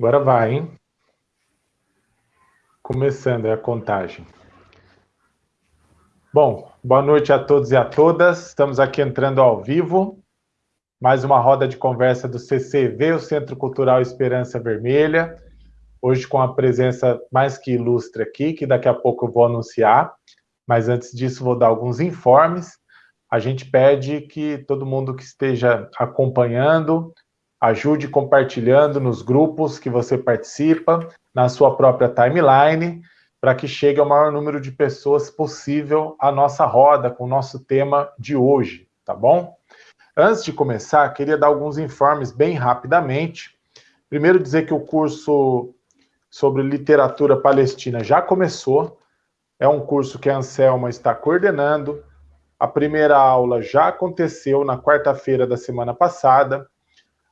Agora vai, hein? Começando a contagem. Bom, boa noite a todos e a todas. Estamos aqui entrando ao vivo. Mais uma roda de conversa do CCV, o Centro Cultural Esperança Vermelha. Hoje com a presença mais que ilustre aqui, que daqui a pouco eu vou anunciar. Mas antes disso, vou dar alguns informes. A gente pede que todo mundo que esteja acompanhando Ajude compartilhando nos grupos que você participa, na sua própria timeline, para que chegue ao maior número de pessoas possível a nossa roda com o nosso tema de hoje, tá bom? Antes de começar, queria dar alguns informes bem rapidamente. Primeiro dizer que o curso sobre literatura palestina já começou. É um curso que a Anselma está coordenando. A primeira aula já aconteceu na quarta-feira da semana passada.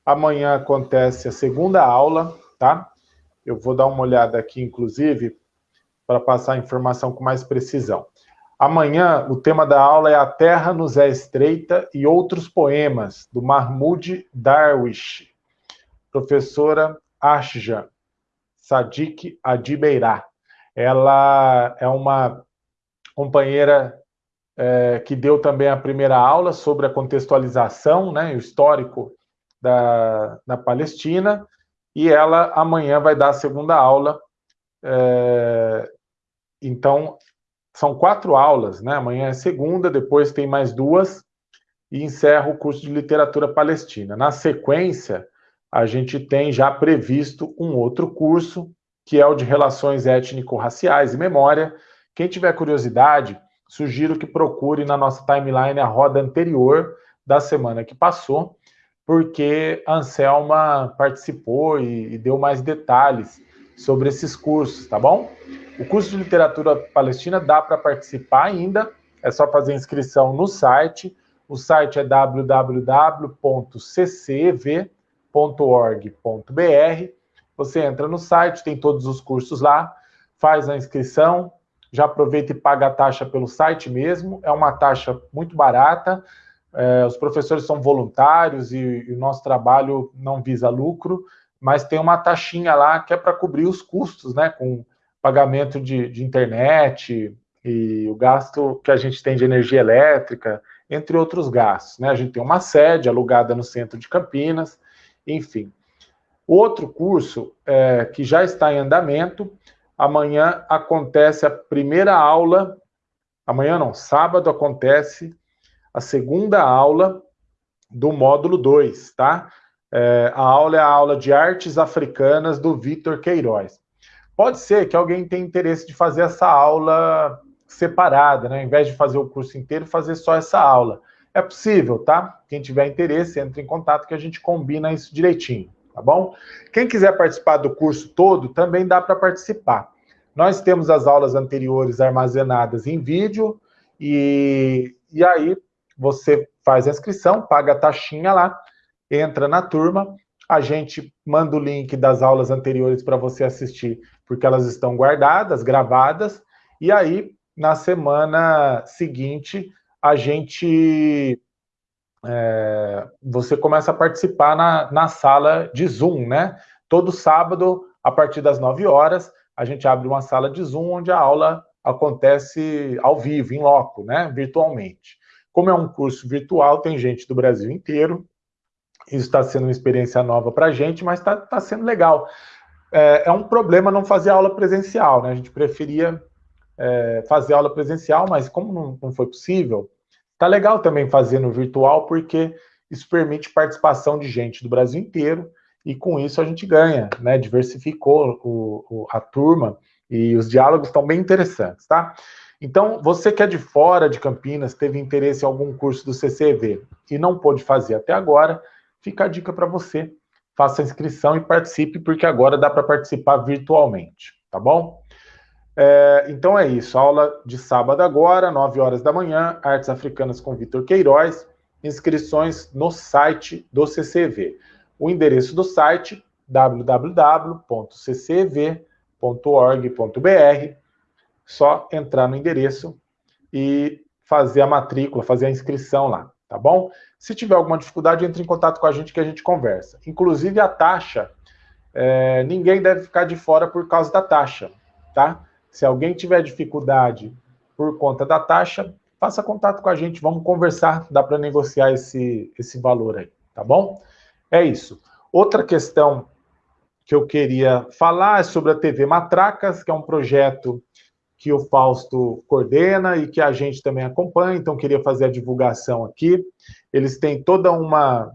Amanhã acontece a segunda aula, tá? Eu vou dar uma olhada aqui, inclusive, para passar a informação com mais precisão. Amanhã, o tema da aula é A Terra nos é Estreita e Outros Poemas, do Mahmoud Darwish, professora Ashja Sadiq Adibeirá. Ela é uma companheira é, que deu também a primeira aula sobre a contextualização, né, o histórico da, Palestina, e ela amanhã vai dar a segunda aula. É, então, são quatro aulas, né? Amanhã é segunda, depois tem mais duas, e encerra o curso de literatura palestina. Na sequência, a gente tem já previsto um outro curso, que é o de relações étnico-raciais e memória. Quem tiver curiosidade, sugiro que procure na nossa timeline a roda anterior da semana que passou, porque a Anselma participou e, e deu mais detalhes sobre esses cursos, tá bom? O curso de literatura palestina dá para participar ainda, é só fazer inscrição no site. O site é www.ccv.org.br. Você entra no site, tem todos os cursos lá, faz a inscrição, já aproveita e paga a taxa pelo site mesmo. É uma taxa muito barata, é, os professores são voluntários e, e, o nosso trabalho não visa lucro, mas tem uma taxinha lá que é para cobrir os custos, né, com pagamento de, de internet e o gasto que a gente tem de energia elétrica, entre outros gastos. Né? A gente tem uma sede alugada no centro de Campinas, enfim. Outro curso, é, que já está em andamento, amanhã acontece a primeira aula, amanhã não, sábado acontece a segunda aula do módulo 2, tá? É, a aula é a aula de artes africanas do Vitor Queiroz. Pode ser que alguém tenha interesse de fazer essa aula separada, né? Ao invés de fazer o curso inteiro, fazer só essa aula. É possível, tá? Quem tiver interesse, entre em contato que a gente combina isso direitinho, tá bom? Quem quiser participar do curso todo, também dá para participar. Nós temos as aulas anteriores armazenadas em vídeo e, e aí você faz a inscrição, paga a taxinha lá, entra na turma, a gente manda o link das aulas anteriores para você assistir, porque elas estão guardadas, gravadas, e aí, na semana seguinte, a gente... É, você começa a participar na, na sala de Zoom, né? Todo sábado, a partir das 9 horas, a gente abre uma sala de Zoom, onde a aula acontece ao vivo, em loco, né? Virtualmente. Como é um curso virtual, tem gente do Brasil inteiro, isso está sendo uma experiência nova para a gente, mas está tá sendo legal. É, é, um problema não fazer aula presencial, né? A gente preferia é, fazer aula presencial, mas como não, não foi possível, tá legal também fazer no virtual, porque isso permite participação de gente do Brasil inteiro, e com isso a gente ganha, né? Diversificou o, o, a turma, e os diálogos estão bem interessantes, tá? Então, você que é de fora de Campinas, teve interesse em algum curso do CCV e não pôde fazer até agora, fica a dica para você. Faça a inscrição e participe, porque agora dá para participar virtualmente, tá bom? É, então é isso, aula de sábado agora, 9 horas da manhã, Artes Africanas com Vitor Queiroz, inscrições no site do CCV. O endereço do site, www.ccv.org.br, só entrar no endereço e fazer a matrícula, fazer a inscrição lá, tá bom? Se tiver alguma dificuldade, entre em contato com a gente que a gente conversa. Inclusive, a taxa é, ninguém deve ficar de fora por causa da taxa, tá? Se alguém tiver dificuldade por conta da taxa, faça contato com a gente, vamos conversar, dá para negociar esse, esse valor aí, tá bom? É isso. Outra questão que eu queria falar é sobre a TV Matracas, que é um projeto que o Fausto coordena e que a gente também acompanha, então queria fazer a divulgação aqui. Eles têm toda uma,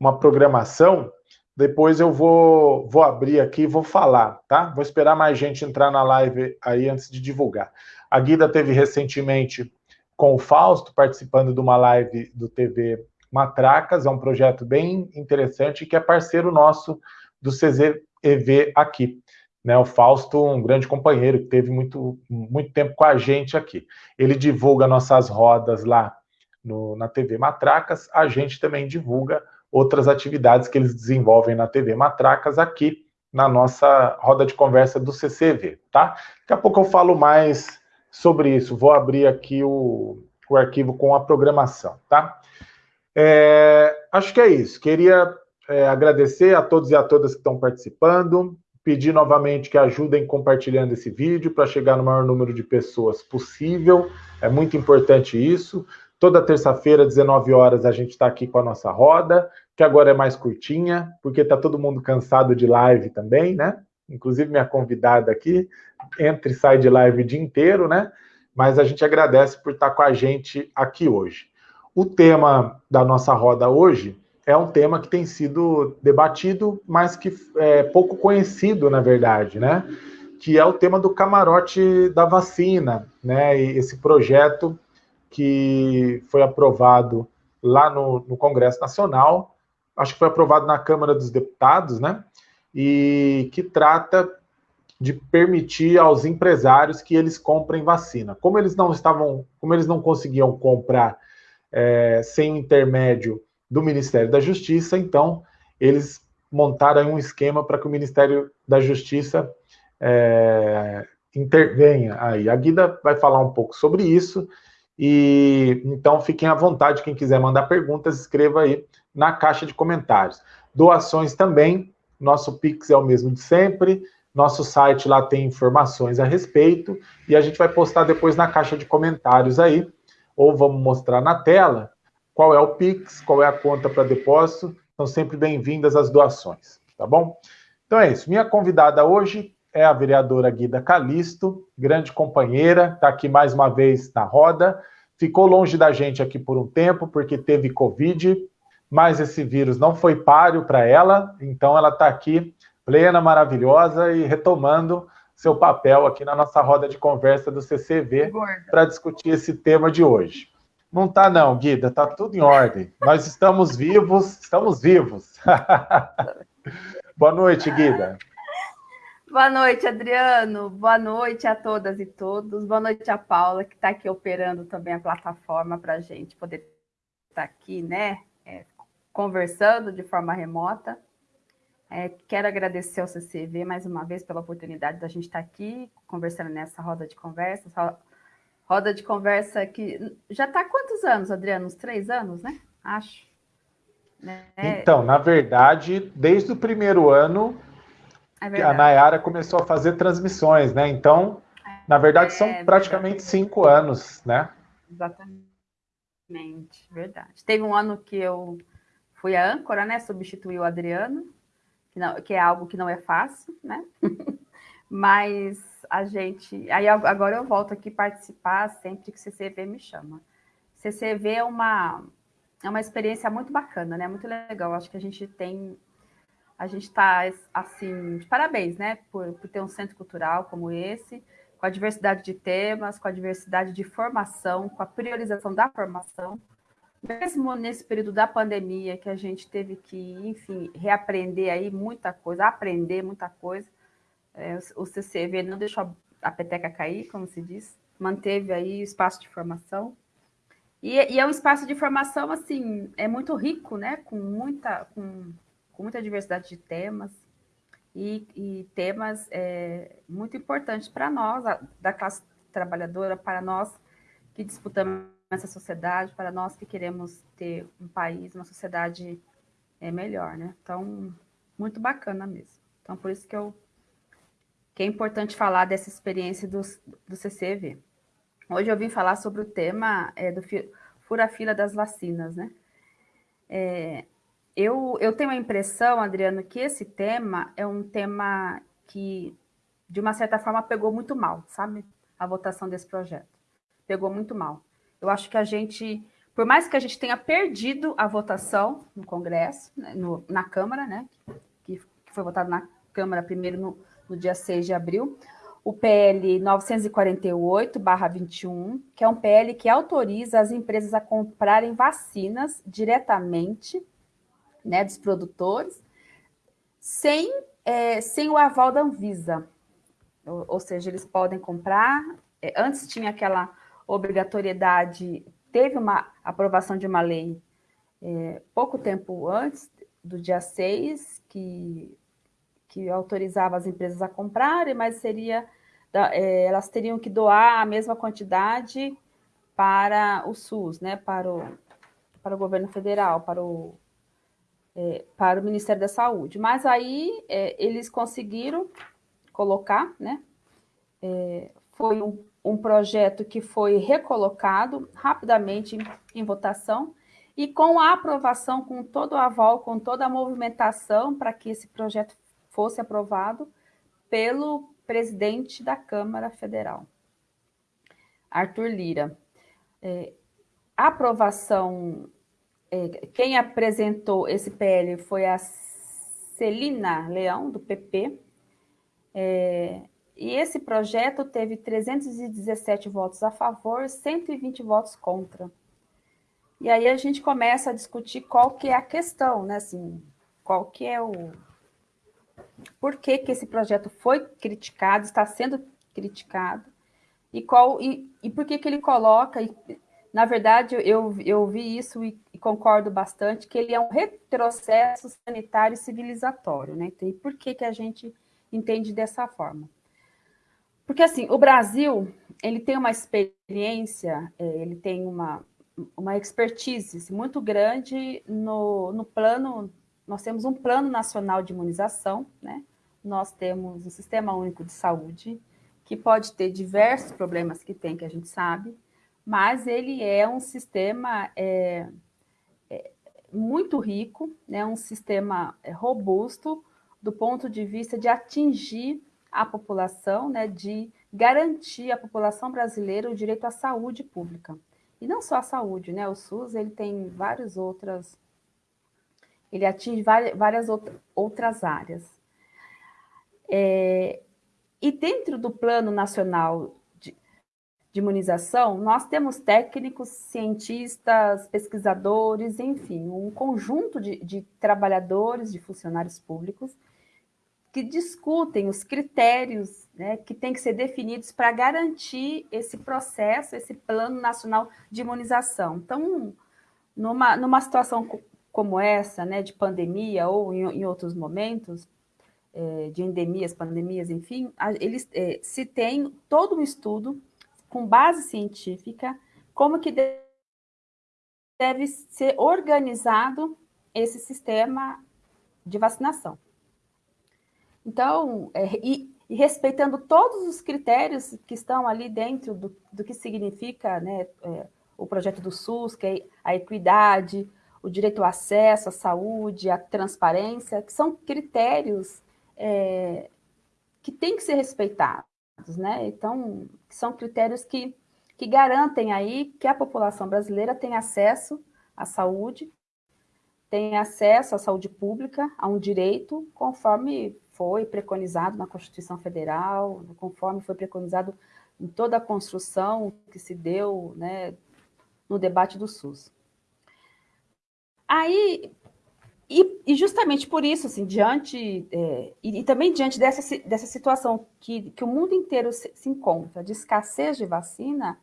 uma programação, depois eu vou, vou abrir aqui e vou falar, tá? Vou esperar mais gente entrar na live aí antes de divulgar. A Guida teve recentemente com o Fausto, participando de uma live do TV Matracas, é um projeto bem interessante que é parceiro nosso do CZEV aqui. Né, o Fausto, um grande companheiro, que teve muito, muito tempo com a gente aqui. Ele divulga nossas rodas lá no, na TV Matracas, a gente também divulga outras atividades que eles desenvolvem na TV Matracas aqui na nossa roda de conversa do CCV, tá? Daqui a pouco eu falo mais sobre isso. Vou abrir aqui o, o arquivo com a programação, tá? É, acho que é isso. Queria é, agradecer a todos e a todas que estão participando, pedir novamente que ajudem compartilhando esse vídeo para chegar no maior número de pessoas possível. É muito importante isso. Toda terça-feira, 19 horas, a gente está aqui com a nossa roda, que agora é mais curtinha, porque está todo mundo cansado de live também, né? Inclusive minha convidada aqui, entra e sai de live o dia inteiro, né? Mas a gente agradece por estar tá com a gente aqui hoje. O tema da nossa roda hoje é um tema que tem sido debatido, mas que é pouco conhecido, na verdade, né? Que é o tema do camarote da vacina, né? E esse projeto que foi aprovado lá no, no, Congresso Nacional, acho que foi aprovado na Câmara dos Deputados, né? E que trata de permitir aos empresários que eles comprem vacina. Como eles não estavam, como eles não conseguiam comprar é, sem intermédio do Ministério da Justiça, então eles montaram um esquema para que o Ministério da Justiça é, intervenha aí. A Guida vai falar um pouco sobre isso e então fiquem à vontade, quem quiser mandar perguntas, escreva aí na caixa de comentários. Doações também, nosso Pix é o mesmo de sempre, nosso site lá tem informações a respeito, e a gente vai postar depois na caixa de comentários aí, ou vamos mostrar na tela qual é o Pix, qual é a conta para depósito. São sempre bem-vindas as doações, tá bom? Então é isso. Minha convidada hoje é a vereadora Guida Calisto, grande companheira, está aqui mais uma vez na roda. Ficou longe da gente aqui por um tempo, porque teve Covid, mas esse vírus não foi páreo para ela, então ela está aqui plena, maravilhosa e retomando seu papel aqui na nossa roda de conversa do CCV para discutir esse tema de hoje. Não está não, Guida, está tudo em ordem. Nós estamos vivos, estamos vivos. Boa noite, Guida. Boa noite, Adriano. Boa noite a todas e todos. Boa noite a Paula, que está aqui operando também a plataforma para a gente poder estar tá aqui, né? É, conversando de forma remota. É, quero agradecer ao CCV mais uma vez pela oportunidade da gente estar tá aqui conversando nessa roda de conversa. Roda de conversa que já está há quantos anos, Adriano? Uns três anos, né? Acho. Né? Então, na verdade, desde o primeiro ano é a Nayara começou a fazer transmissões, né? Então, na verdade, são é, praticamente verdade. cinco anos, né? Exatamente, verdade. Teve um ano que eu fui a âncora, né? Substituí o Adriano, que, não, que é algo que não é fácil, né? Mas a gente. Aí agora eu volto aqui participar sempre que o CCV me chama. CCV é uma, é uma experiência muito bacana, né? Muito legal. Acho que a gente tem a gente está, assim, de parabéns, né, por, por ter um centro cultural como esse, com a diversidade de temas, com a diversidade de formação, com a priorização da formação, mesmo nesse período da pandemia, que a gente teve que, enfim, reaprender aí muita coisa, aprender muita coisa, é, o CCV não deixou a peteca cair, como se diz, manteve aí o espaço de formação, e, e é um espaço de formação, assim, é muito rico, né, com muita, com com muita diversidade de temas e, e temas é, muito importantes para nós, a, da classe trabalhadora, para nós que disputamos essa sociedade, para nós que queremos ter um país, uma sociedade é, melhor, né? Então, muito bacana mesmo. Então, por isso que, eu, que é importante falar dessa experiência do, do CCV. Hoje eu vim falar sobre o tema é, do fura-fila das vacinas, né? É, eu, eu tenho a impressão, Adriano, que esse tema é um tema que, de uma certa forma, pegou muito mal, sabe? A votação desse projeto. Pegou muito mal. Eu acho que a gente, por mais que a gente tenha perdido a votação no Congresso, né, no, na Câmara, né? Que, que foi votado na Câmara primeiro no, no dia 6 de abril, o PL 948-21, que é um PL que autoriza as empresas a comprarem vacinas diretamente né, dos produtores, sem, é, sem o aval da Anvisa. Ou, ou seja, eles podem comprar. É, antes tinha aquela obrigatoriedade, teve uma aprovação de uma lei é, pouco tempo antes do dia 6, que, que autorizava as empresas a comprarem, mas seria é, elas teriam que doar a mesma quantidade para o SUS, né, para o, para o governo federal, para o, é, para o Ministério da Saúde. Mas aí é, eles conseguiram colocar, né? É, foi um, um, projeto que foi recolocado rapidamente em, em, votação e com a aprovação, com todo o aval, com toda a movimentação para que esse projeto fosse aprovado pelo presidente da Câmara Federal, Arthur Lira. É, a aprovação é, quem apresentou esse PL foi a Celina Leão, do PP, é, e esse projeto teve 317 votos a favor, 120 votos contra. E aí a gente começa a discutir qual que é a questão, né? Assim, qual que é o... Por que, que esse projeto foi criticado, está sendo criticado, e, qual, e, e por que, que ele coloca... E, na verdade, eu, eu vi isso e e concordo bastante, que ele é um retrocesso sanitário e civilizatório, né? E por que, que a gente entende dessa forma? Porque, assim, o Brasil, ele tem uma experiência, é, ele tem uma, uma expertise muito grande no, no plano, nós temos um plano nacional de imunização, né? Nós temos um sistema único de saúde, que pode ter diversos problemas que tem, que a gente sabe, mas ele é um sistema é, muito rico, né, um sistema é, robusto do ponto de vista de atingir a população, né, de garantir à população brasileira o direito à saúde pública. E não só a saúde, né? O SUS ele tem várias outras, ele atinge várias, outras áreas. É, e dentro do Plano Nacional de imunização, nós temos técnicos, cientistas, pesquisadores, enfim, um conjunto de, de trabalhadores, de funcionários públicos, que discutem os critérios né, que têm que ser definidos para garantir esse processo, esse plano nacional de imunização. Então, numa, numa situação como essa, né, de pandemia ou em, em outros momentos, é, de endemias, pandemias, enfim, eles é, se tem todo um estudo com base científica, como que deve ser organizado esse sistema de vacinação. Então, é, e, e, respeitando todos os critérios que estão ali dentro do, do que significa né, é, o projeto do SUS, que é a equidade, o direito ao acesso à saúde, a transparência, que são critérios é, que têm que ser respeitados né? Então, são critérios que, que garantem aí que a população brasileira tem acesso à saúde, tem acesso à saúde pública, a um direito, conforme foi preconizado na Constituição Federal, conforme foi preconizado em toda a construção que se deu né, no debate do SUS. Aí, e, e, justamente por isso, assim, diante, é, e, e, também diante dessa, dessa situação que, que o mundo inteiro se, se, encontra, de escassez de vacina,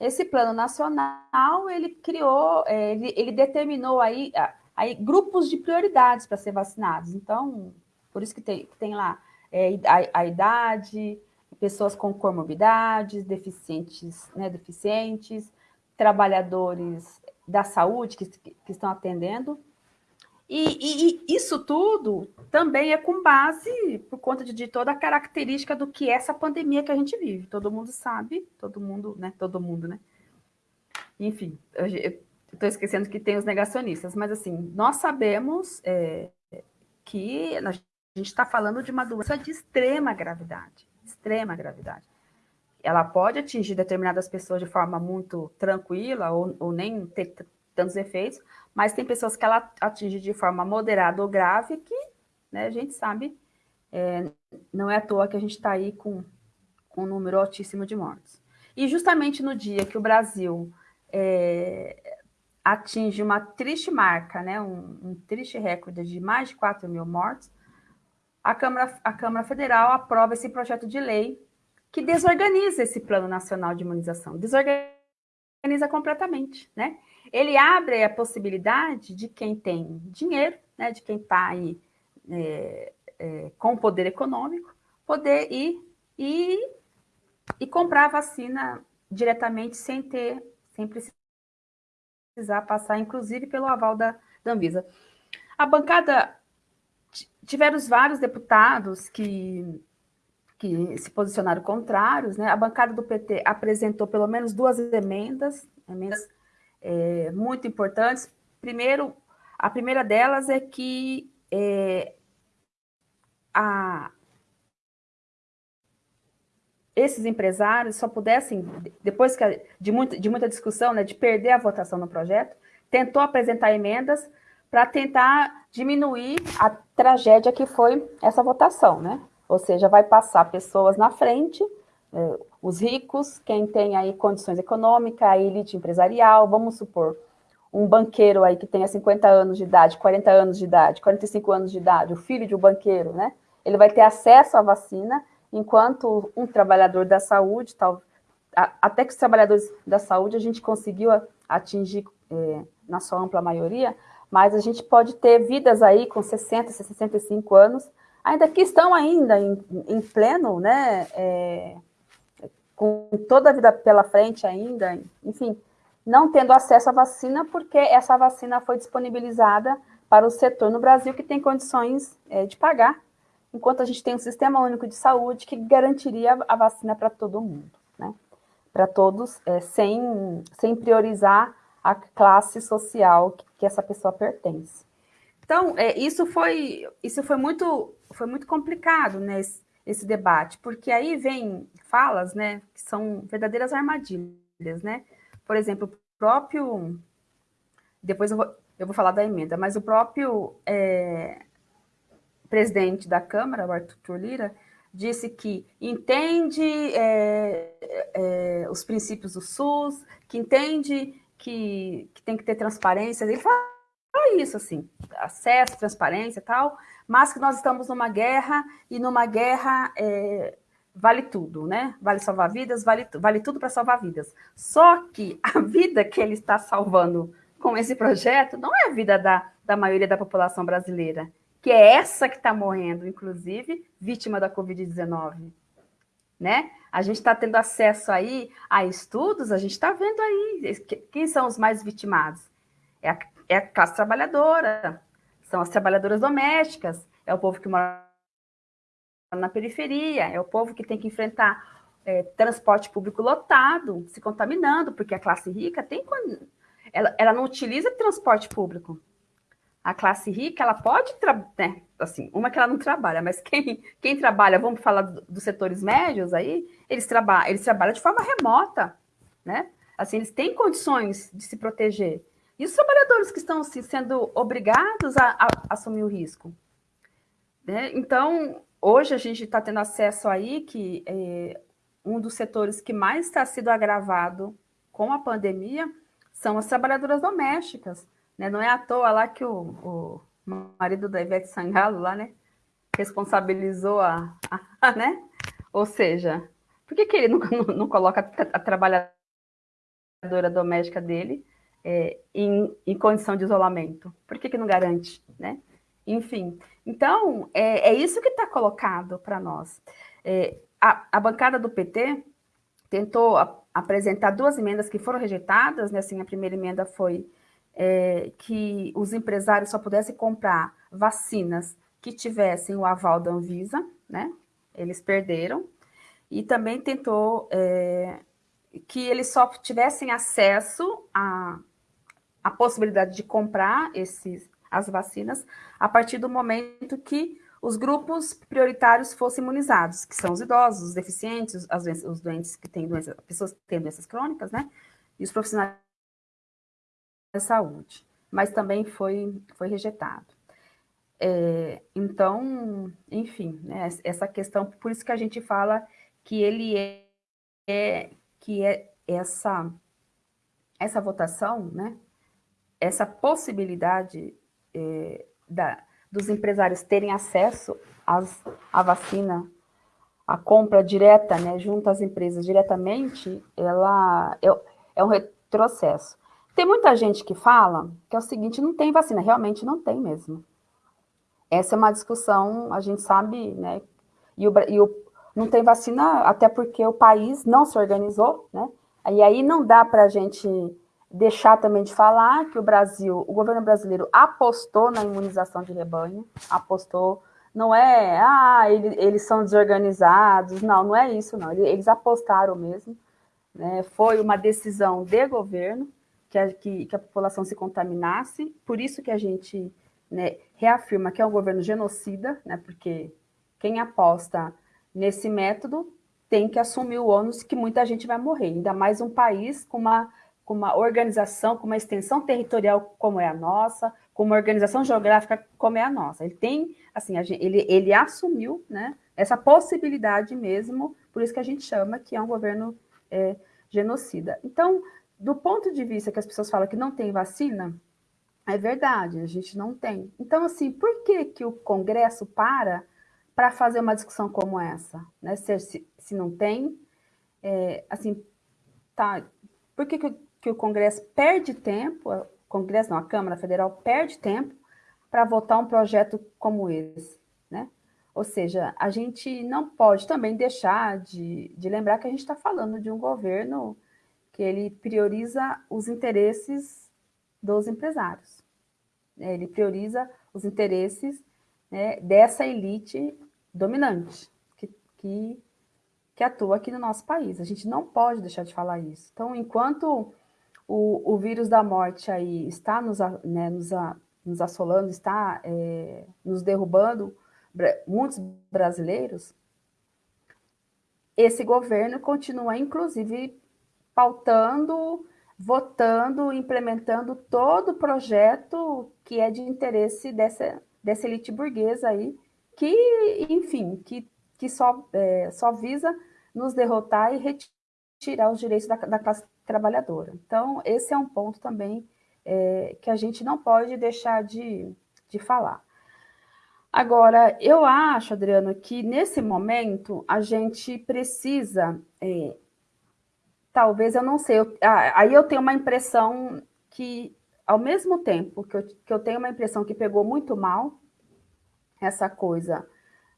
esse plano nacional, ele criou, é, ele, ele, determinou aí, aí grupos de prioridades para ser vacinados. Então, por isso que tem, tem lá é, a, a, idade, pessoas com comorbidades, deficientes, né, deficientes, trabalhadores da saúde que, que estão atendendo, E, e, isso tudo também é com base, por conta de, de, toda a característica do que é essa pandemia que a gente vive. Todo mundo sabe, todo mundo, né? Todo mundo, né? Enfim, estou esquecendo que tem os negacionistas, mas assim, nós sabemos é, que a gente está falando de uma doença de extrema gravidade, extrema gravidade. Ela pode atingir determinadas pessoas de forma muito tranquila ou, ou nem ter tantos efeitos, mas tem pessoas que ela atinge de forma moderada ou grave que né, a gente sabe, é, não é à toa que a gente está aí com, com um número altíssimo de mortes. E justamente no dia que o Brasil é, atinge uma triste marca, né, um, um, triste recorde de mais de 4 mil mortes, a Câmara, a Câmara Federal aprova esse projeto de lei que desorganiza esse Plano Nacional de Imunização, desorganiza completamente, né? ele abre a possibilidade de quem tem dinheiro, né, de quem está aí é, é, com poder econômico, poder ir e, e comprar a vacina diretamente sem ter, sem precisar passar, inclusive, pelo aval da, da Anvisa. A bancada, tiveram vários deputados que, que se posicionaram contrários, né? A bancada do PT apresentou pelo menos duas emendas, emendas é, muito importantes. Primeiro, a primeira delas é que é, a, esses empresários só pudessem, depois que, de, muito, de muita discussão, né, de perder a votação no projeto, tentou apresentar emendas para tentar diminuir a tragédia que foi essa votação, né? Ou seja, vai passar pessoas na frente é, os ricos, quem tem aí condições econômicas, a elite empresarial, vamos supor, um banqueiro aí que tenha 50 anos de idade, 40 anos de idade, 45 anos de idade, o filho de um banqueiro, né? Ele vai ter acesso à vacina, enquanto um trabalhador da saúde, tal, até que os trabalhadores da saúde a gente conseguiu atingir é, na sua ampla maioria, mas a gente pode ter vidas aí com 60, 65 anos, ainda que estão ainda em, em pleno, né, é, com toda a vida pela frente ainda, enfim, não tendo acesso à vacina, porque essa vacina foi disponibilizada para o setor no Brasil que tem condições é, de pagar, enquanto a gente tem um sistema único de saúde que garantiria a vacina para todo mundo, né? Para todos, é, sem, sem priorizar a classe social que, que essa pessoa pertence. Então, é, isso foi isso foi muito foi muito complicado, né? Esse, esse debate, porque aí vem falas, né, que são verdadeiras armadilhas, né? Por exemplo, o próprio, depois eu vou, eu vou falar da emenda, mas o próprio é, presidente da Câmara, o Arthur Lira, disse que entende é, é, os princípios do SUS, que entende que, que tem que ter transparência, ele fala isso, assim, acesso, transparência e tal, mas que nós estamos numa guerra, e numa guerra é, vale tudo, né? Vale salvar vidas, vale, vale tudo para salvar vidas. Só que a vida que ele está salvando com esse projeto não é a vida da, da maioria da população brasileira, que é essa que está morrendo, inclusive, vítima da Covid-19. Né? A gente está tendo acesso aí a estudos, a gente está vendo aí quem são os mais vitimados. É a, é a classe trabalhadora, são as trabalhadoras domésticas, é o povo que mora na periferia, é o povo que tem que enfrentar é, transporte público lotado, se contaminando, porque a classe rica tem ela, ela não utiliza transporte público. A classe rica, ela pode, né, assim, uma que ela não trabalha, mas quem, quem trabalha, vamos falar dos setores médios aí, eles, traba, eles trabalham de forma remota, né? Assim, eles têm condições de se proteger. E os trabalhadores que estão assim, sendo obrigados a, a, assumir o risco? Né? Então, hoje a gente está tendo acesso aí que é, um dos setores que mais está sendo agravado com a pandemia são as trabalhadoras domésticas. Né? Não é à toa lá que o, o marido da Ivete Sangalo lá, né, responsabilizou a, a, né? Ou seja, por que, que ele não, não, coloca a trabalhadora doméstica dele é, em, em, condição de isolamento? Por que, que não garante, né? Enfim, então, é, é isso que está colocado para nós. É, a, a, bancada do PT tentou a, apresentar duas emendas que foram rejeitadas, né? Assim, a primeira emenda foi é, que os empresários só pudessem comprar vacinas que tivessem o aval da Anvisa, né? Eles perderam. E também tentou é, que eles só tivessem acesso à, à possibilidade de comprar esses, as vacinas a partir do momento que os grupos prioritários fossem imunizados, que são os idosos, os deficientes, as doenças, os doentes que têm doenças, pessoas que têm doenças crônicas, né? E os profissionais de saúde. Mas também foi, foi rejeitado. É, então, enfim, né, essa questão, por isso que a gente fala que ele é, é que é essa, essa votação, né, essa possibilidade é, da, dos empresários terem acesso às, à vacina, a compra direta, né, junto às empresas diretamente, ela é, é um retrocesso. Tem muita gente que fala que é o seguinte, não tem vacina, realmente não tem mesmo. Essa é uma discussão, a gente sabe, né, e o, e o não tem vacina até porque o país não se organizou, né, e aí não dá para a gente deixar também de falar que o Brasil, o governo brasileiro apostou na imunização de rebanho, apostou, não é, ah, ele, eles são desorganizados, não, não é isso, não, eles apostaram mesmo, né? foi uma decisão de governo que a, que, que a população se contaminasse, por isso que a gente né, reafirma que é um governo genocida, né, porque quem aposta nesse método tem que assumir o ônus que muita gente vai morrer, ainda mais um país com uma com uma organização, com uma extensão territorial como é a nossa, com uma organização geográfica como é a nossa. Ele tem, assim, gente, ele, ele assumiu né, essa possibilidade mesmo, por isso que a gente chama que é um governo é, genocida. Então, do ponto de vista que as pessoas falam que não tem vacina, é verdade, a gente não tem. Então, assim, por que, que o Congresso para para fazer uma discussão como essa? Né? Se, se, se não tem, é, assim, tá, por que, que que o Congresso perde tempo, o Congresso não, a Câmara Federal perde tempo para votar um projeto como esse, né? Ou seja, a gente não pode também deixar de, de lembrar que a gente está falando de um governo que ele prioriza os interesses dos empresários. Ele prioriza os interesses né, dessa elite dominante que, que, que atua aqui no nosso país. A gente não pode deixar de falar isso. Então, enquanto o, o vírus da morte aí está nos, né, nos, nos assolando, está é, nos derrubando, muitos brasileiros, esse governo continua, inclusive, pautando, votando, implementando todo o projeto que é de interesse dessa, dessa elite burguesa aí, que, enfim, que, que só, é, só visa nos derrotar e retirar os direitos da, da classe trabalhadora. Então, esse é um ponto também é, que a gente não pode deixar de, de falar. Agora, eu acho, Adriano, que nesse momento a gente precisa, é, talvez, eu não sei, eu, aí eu tenho uma impressão que, ao mesmo tempo que eu, que eu tenho uma impressão que pegou muito mal essa coisa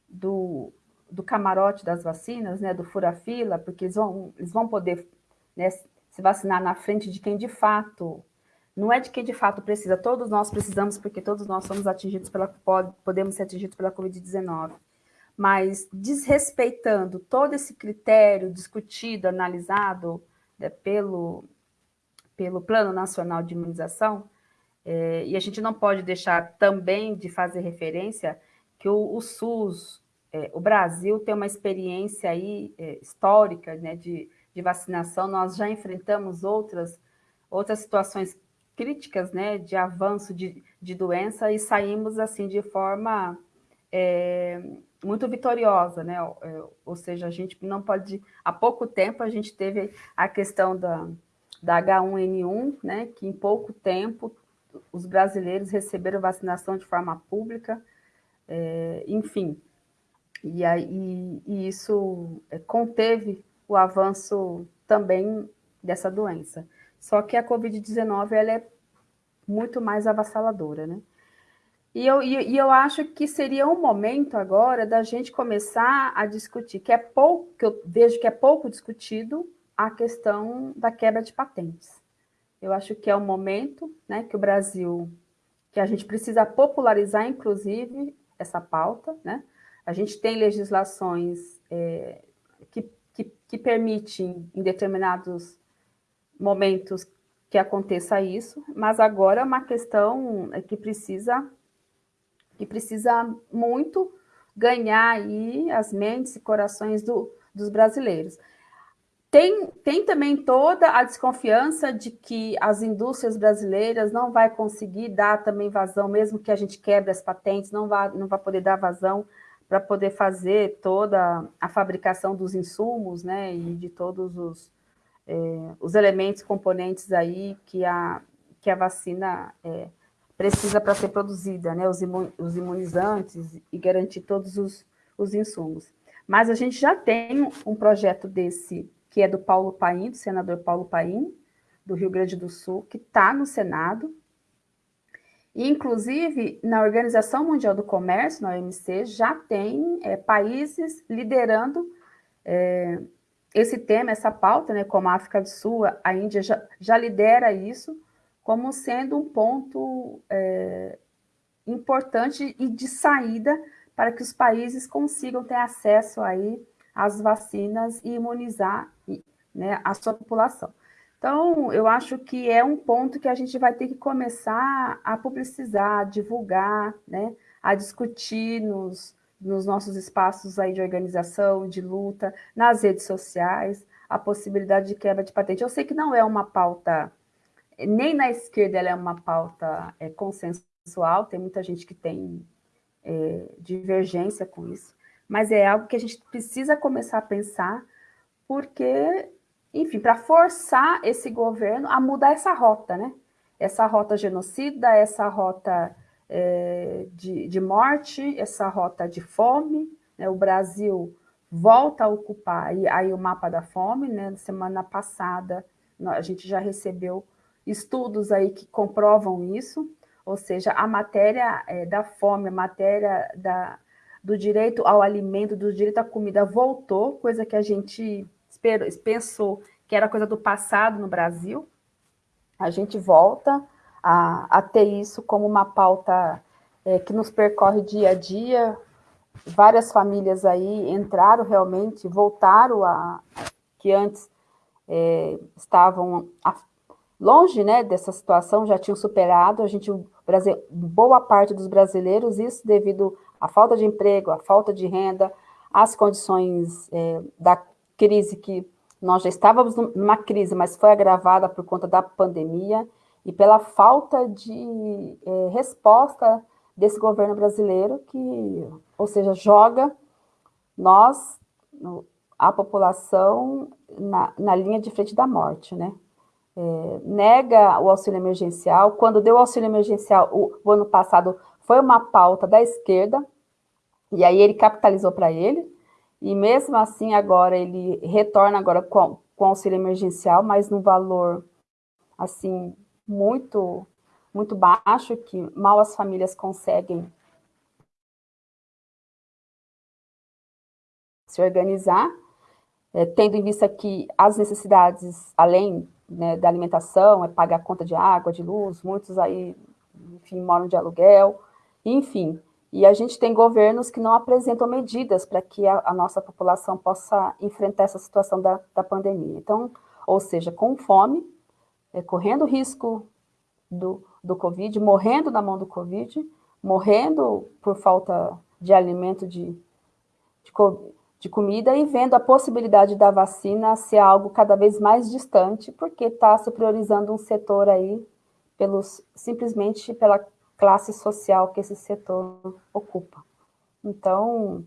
do, do camarote das vacinas, né, do fura-fila, porque eles vão, eles vão poder né, se vacinar na frente de quem de fato, não é de quem de fato precisa, todos nós precisamos, porque todos nós somos atingidos pela, podemos ser atingidos pela Covid-19, mas desrespeitando todo esse critério discutido, analisado né, pelo, pelo Plano Nacional de Imunização, é, e a gente não pode deixar também de fazer referência que o, o SUS, é, o Brasil tem uma experiência aí é, histórica né, de de vacinação, nós já enfrentamos outras, outras situações críticas, né, de avanço de, de doença e saímos, assim, de forma é, muito vitoriosa, né, é, ou seja, a gente não pode, há pouco tempo a gente teve a questão da, da H1N1, né, que em pouco tempo os brasileiros receberam vacinação de forma pública, é, enfim, e, aí, e isso é, conteve o avanço também dessa doença. Só que a Covid-19 ela é muito mais avassaladora, né? E eu, e, eu acho que seria um momento agora da gente começar a discutir, que é pouco, que eu vejo que é pouco discutido, a questão da quebra de patentes. Eu acho que é o momento né, que o Brasil, que a gente precisa popularizar, inclusive, essa pauta. Né? A gente tem legislações é, que, que, que permitem, em determinados momentos, que aconteça isso, mas agora é uma questão é que precisa, que precisa muito ganhar aí as mentes e corações do, dos brasileiros. Tem, tem também toda a desconfiança de que as indústrias brasileiras não vai conseguir dar também vazão, mesmo que a gente quebre as patentes, não vai, não vai poder dar vazão para poder fazer toda a fabricação dos insumos, né, e de todos os, é, os elementos, componentes aí que a, que a vacina é, precisa para ser produzida, né, os, imun, os imunizantes e garantir todos os, os insumos. Mas a gente já tem um projeto desse, que é do Paulo Paim, do senador Paulo Paim, do Rio Grande do Sul, que está no Senado, e, inclusive, na Organização Mundial do Comércio, na OMC, já tem é, países liderando é, esse tema, essa pauta, né, como a África do Sul, a Índia já, já lidera isso como sendo um ponto é, importante e de saída para que os países consigam ter acesso aí às vacinas e imunizar né, a sua população. Então, eu acho que é um ponto que a gente vai ter que começar a publicizar, a divulgar, né, a discutir nos, nos nossos espaços aí de organização, de luta, nas redes sociais, a possibilidade de quebra de patente. Eu sei que não é uma pauta, nem na esquerda ela é uma pauta é, consensual, tem muita gente que tem é, divergência com isso, mas é algo que a gente precisa começar a pensar, porque, enfim, para forçar esse governo a mudar essa rota, né? Essa rota genocida, essa rota é, de, de, morte, essa rota de fome. Né? O Brasil volta a ocupar aí, aí o mapa da fome. Né? Semana passada a gente já recebeu estudos aí que comprovam isso, ou seja, a matéria é, da fome, a matéria da, do direito ao alimento, do direito à comida voltou, coisa que a gente esperou, pensou que era coisa do passado no Brasil. A gente volta a, a ter isso como uma pauta é, que nos percorre dia a dia. Várias famílias aí entraram realmente, voltaram a que antes é, estavam a, longe né, dessa situação, já tinham superado. A gente, Brasil, boa parte dos brasileiros, isso devido à falta de emprego, à falta de renda, às condições é, da crise que nós já estávamos numa crise, mas foi agravada por conta da pandemia e pela falta de é, resposta desse governo brasileiro que, ou seja, joga nós, a população, na, na linha de frente da morte, né? É, nega o auxílio emergencial. Quando deu o auxílio emergencial, o, o ano passado, foi uma pauta da esquerda, e aí ele capitalizou para ele, e mesmo assim agora ele retorna agora com, com auxílio emergencial, mas no valor, assim, muito, muito baixo, que mal as famílias conseguem se organizar, é, tendo em vista que as necessidades, além né, da alimentação, é pagar a conta de água, de luz, muitos aí, enfim, moram de aluguel, enfim. E a gente tem governos que não apresentam medidas para que a, a, nossa população possa enfrentar essa situação da, da pandemia. Então, ou seja, com fome, é, correndo risco do, do Covid, morrendo na mão do Covid, morrendo por falta de alimento, de, de, de comida, e vendo a possibilidade da vacina ser algo cada vez mais distante, porque está se priorizando um setor aí, pelos, simplesmente pela classe social que esse setor ocupa. Então,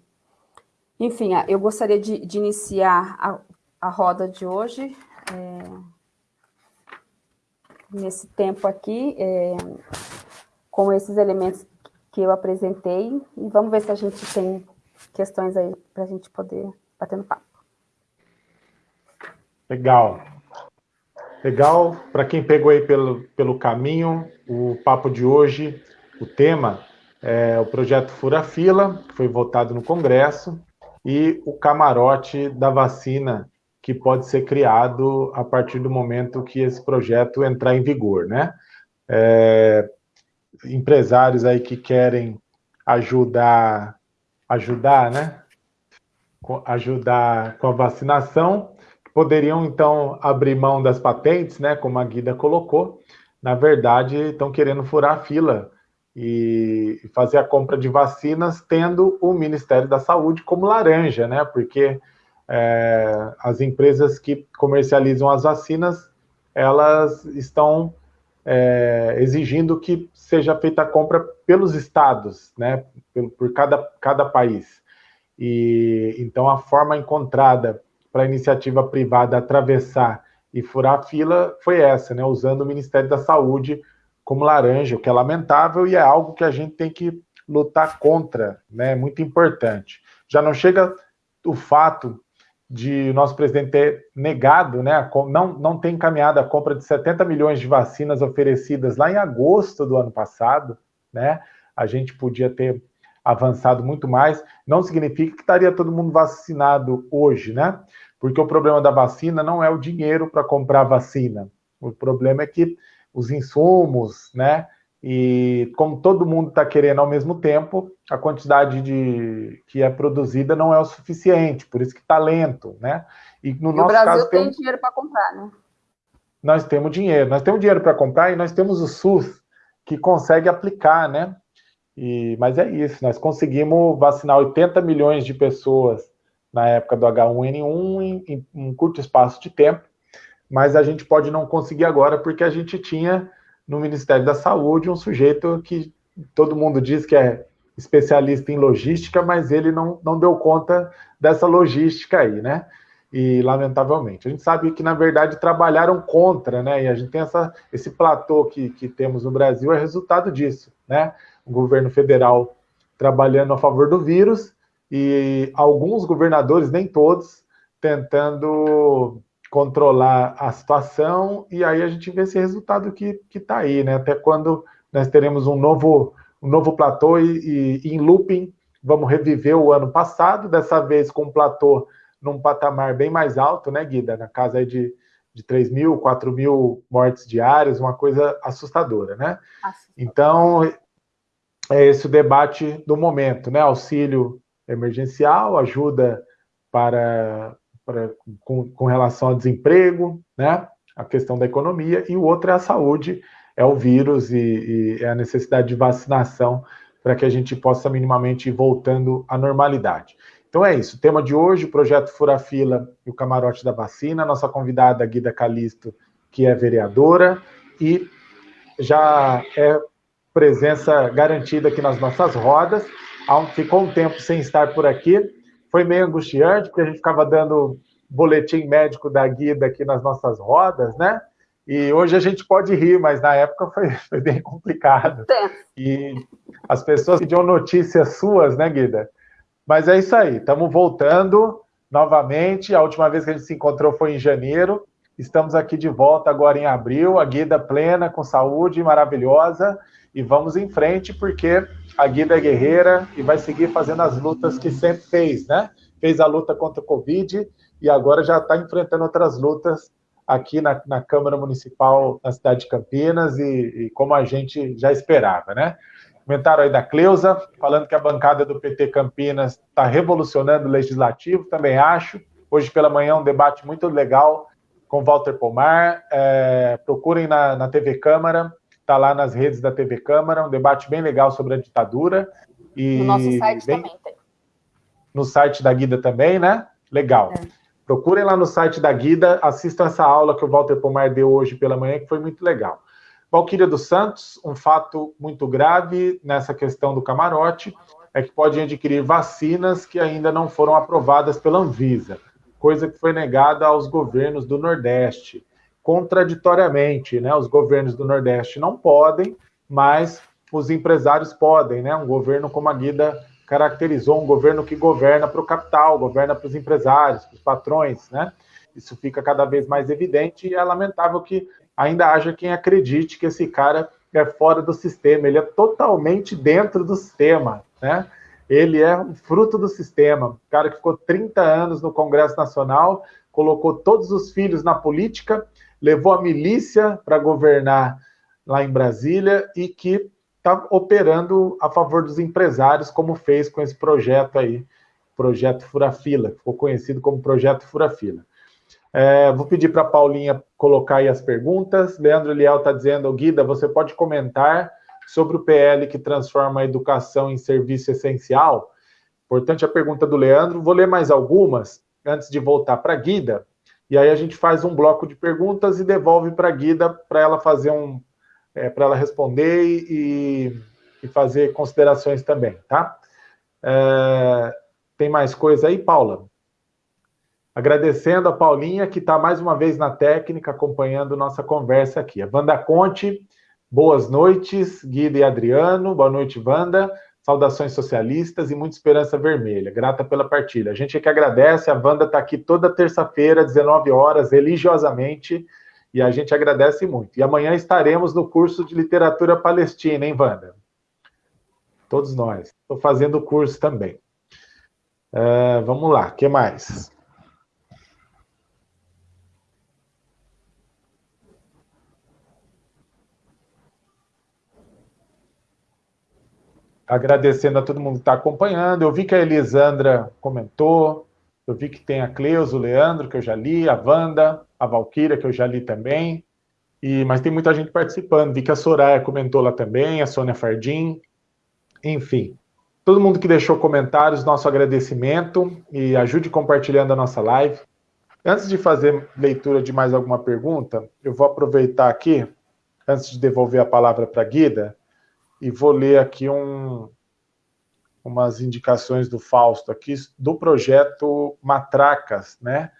enfim, eu gostaria de, de iniciar a, a roda de hoje, é, nesse tempo aqui, é, com esses elementos que eu apresentei, e vamos ver se a gente tem questões aí para a gente poder bater no papo. Legal. Legal. Para quem pegou aí pelo, pelo caminho, o papo de hoje, o tema é o projeto Fura Fila, que foi votado no Congresso, e o camarote da vacina que pode ser criado a partir do momento que esse projeto entrar em vigor, né? É, empresários aí que querem ajudar, ajudar, né? Ajudar com a vacinação, poderiam então abrir mão das patentes, né? Como a Guida colocou. Na verdade, estão querendo furar a fila e fazer a compra de vacinas tendo o Ministério da Saúde como laranja, né? Porque é, as empresas que comercializam as vacinas, elas estão é, exigindo que seja feita a compra pelos estados, né, por, por cada, cada país. E então a forma encontrada para a iniciativa privada atravessar e furar a fila foi essa, né, usando o Ministério da Saúde como laranja, o que é lamentável e é algo que a gente tem que lutar contra, né, é muito importante. Já não chega o fato de nosso presidente ter negado, né, não, não tem encaminhado a compra de 70 milhões de vacinas oferecidas lá em agosto do ano passado, né, a gente podia ter avançado muito mais, não significa que estaria todo mundo vacinado hoje, né, porque o problema da vacina não é o dinheiro para comprar vacina, o problema é que os insumos, né, e como todo mundo está querendo ao mesmo tempo, a quantidade de que é produzida não é o suficiente, por isso que está lento, né? E no e nosso o Brasil caso tem, tem dinheiro para comprar, né? Nós temos dinheiro, nós temos dinheiro para comprar e nós temos o SUS que consegue aplicar, né? E, mas é isso, nós conseguimos vacinar 80 milhões de pessoas na época do H1N1 em, em um curto espaço de tempo, mas a gente pode não conseguir agora porque a gente tinha no Ministério da Saúde um sujeito que todo mundo diz que é especialista em logística, mas ele não, não deu conta dessa logística aí, né? E, lamentavelmente. A gente sabe que, na verdade, trabalharam contra, né? E a gente tem essa, esse platô que, que temos no Brasil, é resultado disso, né? O governo federal trabalhando a favor do vírus e alguns governadores, nem todos, tentando controlar a situação, e aí a gente vê esse resultado que está aí, né? Até quando nós teremos um novo, um novo platô e, e, em looping, vamos reviver o ano passado, dessa vez com um platô num patamar bem mais alto, né, Guida? Na casa de, de 3 mil, 4 mil mortes diárias, uma coisa assustadora, né? Então, é esse o debate do momento, né? Auxílio emergencial, ajuda para pra, com, com relação ao desemprego, né? a questão da economia, e o outro é a saúde, é o vírus e, e é a necessidade de vacinação para que a gente possa minimamente ir voltando à normalidade. Então é isso, o tema de hoje, o projeto Fura Fila e o camarote da vacina, nossa convidada Guida Calisto, que é vereadora, e já é presença garantida aqui nas nossas rodas, ficou um tempo sem estar por aqui, foi meio angustiante, porque a gente ficava dando boletim médico da Guida aqui nas nossas rodas, né? E hoje a gente pode rir, mas na época foi, foi bem complicado. E as pessoas pediam notícias suas, né, Guida? Mas é isso aí, estamos voltando novamente. A última vez que a gente se encontrou foi em janeiro. Estamos aqui de volta agora em abril, a Guida plena, com saúde, maravilhosa. E vamos em frente, porque a Guida é guerreira e vai seguir fazendo as lutas que sempre fez, né? Fez a luta contra o Covid e agora já está enfrentando outras lutas aqui na, na, Câmara Municipal na cidade de Campinas e, e, como a gente já esperava, né? Comentário aí da Cleusa, falando que a bancada do PT Campinas está revolucionando o legislativo, também acho. Hoje pela manhã um debate muito legal com Walter Pomar. É, procurem na, na TV Câmara, está lá nas redes da TV Câmara, um debate bem legal sobre a ditadura. E no nosso site bem... também tem. No site da Guida também, né? Legal. É. Procurem lá no site da Guida, assistam essa aula que o Walter Pomar deu hoje pela manhã, que foi muito legal. Valquíria dos Santos, um fato muito grave nessa questão do camarote é que pode adquirir vacinas que ainda não foram aprovadas pela Anvisa, coisa que foi negada aos governos do Nordeste contraditoriamente, né? Os governos do Nordeste não podem, mas os empresários podem, né? Um governo como a Guida caracterizou, um governo que governa para o capital, governa para os empresários, para os patrões, né? Isso fica cada vez mais evidente e é lamentável que ainda haja quem acredite que esse cara é fora do sistema, ele é totalmente dentro do sistema, né? Ele é fruto do sistema. O cara que ficou 30 anos no Congresso Nacional, colocou todos os filhos na política, levou a milícia para governar lá em Brasília e que está operando a favor dos empresários, como fez com esse projeto aí, projeto Furafila, ficou conhecido como projeto Furafila. É, vou pedir para a Paulinha colocar aí as perguntas. Leandro Liel está dizendo, Guida, você pode comentar sobre o PL que transforma a educação em serviço essencial? Importante a pergunta do Leandro. Vou ler mais algumas antes de voltar para a Guida. E aí a gente faz um bloco de perguntas e devolve para a Guida para ela fazer um. É, para ela responder e, e, fazer considerações também, tá? É, tem mais coisa aí, Paula? Agradecendo a Paulinha, que está mais uma vez na técnica, acompanhando nossa conversa aqui. A Wanda Conte, boas noites, Guida e Adriano. Boa noite, Wanda. Saudações socialistas e muita esperança vermelha. Grata pela partilha. A gente é que agradece. A Wanda está aqui toda terça-feira, 19 horas, religiosamente, e a gente agradece muito. E amanhã estaremos no curso de literatura palestina, hein, Wanda? Todos nós. Estou fazendo o curso também. Uh, vamos lá, o que mais? Agradecendo a todo mundo que está acompanhando. Eu vi que a Elisandra comentou, eu vi que tem a Cleusa, o Leandro, que eu já li, a Wanda, a Valquíria, que eu já li também. E, mas tem muita gente participando. Vi que a Soraya comentou lá também, a Sônia Fardim. Enfim, todo mundo que deixou comentários, nosso agradecimento e ajude compartilhando a nossa live. Antes de fazer leitura de mais alguma pergunta, eu vou aproveitar aqui, antes de devolver a palavra para a Guida, e vou ler aqui um, umas indicações do Fausto aqui do projeto Matracas, né?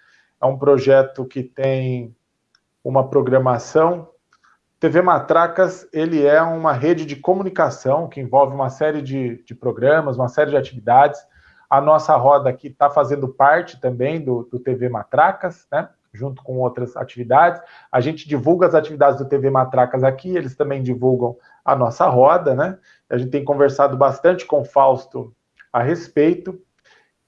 É um projeto que tem uma programação. TV Matracas, ele é uma rede de comunicação que envolve uma série de, de programas, uma série de atividades. A nossa roda aqui está fazendo parte também do, do TV Matracas, né? Junto com outras atividades. A gente divulga as atividades do TV Matracas aqui, eles também divulgam a nossa roda, né? A gente tem conversado bastante com o Fausto a respeito.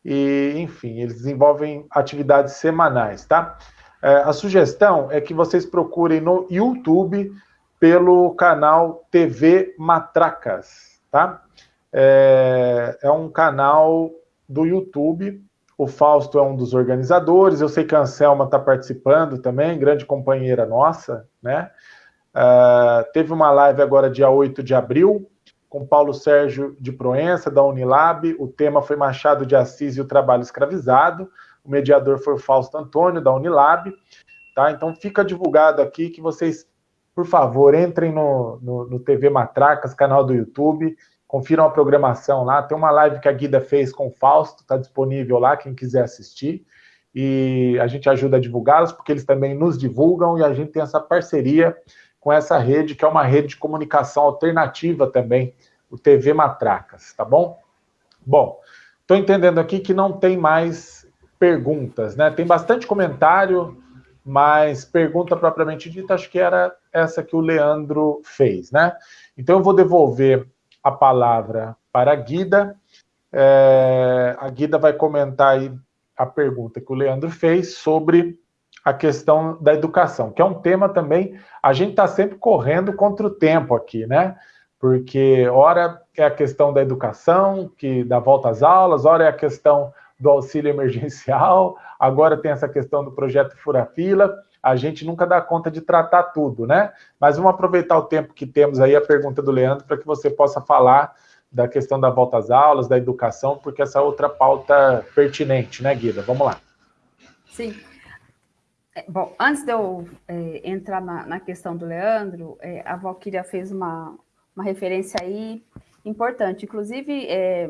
E, enfim, eles desenvolvem atividades semanais, tá? É, a sugestão é que vocês procurem no YouTube pelo canal TV Matracas, tá? É, é um canal do YouTube. O Fausto é um dos organizadores. Eu sei que a Anselma está participando também, grande companheira nossa, né? Uh, teve uma live agora, dia 8 de abril, com Paulo Sérgio de Proença, da Unilab. O tema foi Machado de Assis e o Trabalho Escravizado. O mediador foi o Fausto Antônio, da Unilab. Tá? Então, fica divulgado aqui que vocês, por favor, entrem no, no, no TV Matracas, canal do YouTube, confiram a programação lá. Tem uma live que a Guida fez com o Fausto, está disponível lá, quem quiser assistir. E a gente ajuda a divulgá-los, porque eles também nos divulgam e a gente tem essa parceria com essa rede, que é uma rede de comunicação alternativa também, o TV Matracas, tá bom? Bom, estou entendendo aqui que não tem mais perguntas, né? Tem bastante comentário, mas pergunta propriamente dita, acho que era essa que o Leandro fez, né? Então eu vou devolver a palavra para a Guida. É, a Guida vai comentar aí a pergunta que o Leandro fez sobre a questão da educação, que é um tema também, a gente está sempre correndo contra o tempo aqui, né? Porque ora é a questão da educação, que dá volta às aulas, ora é a questão do auxílio emergencial, agora tem essa questão do projeto Furafila, a gente nunca dá conta de tratar tudo, né? Mas vamos aproveitar o tempo que temos aí, a pergunta do Leandro, para que você possa falar da questão da volta às aulas, da educação, porque essa é outra pauta pertinente, né, Guida? Vamos lá. Sim. É, bom, antes de eu é, entrar na, na, questão do Leandro, é, a Valquíria fez uma, uma referência aí importante. Inclusive, é,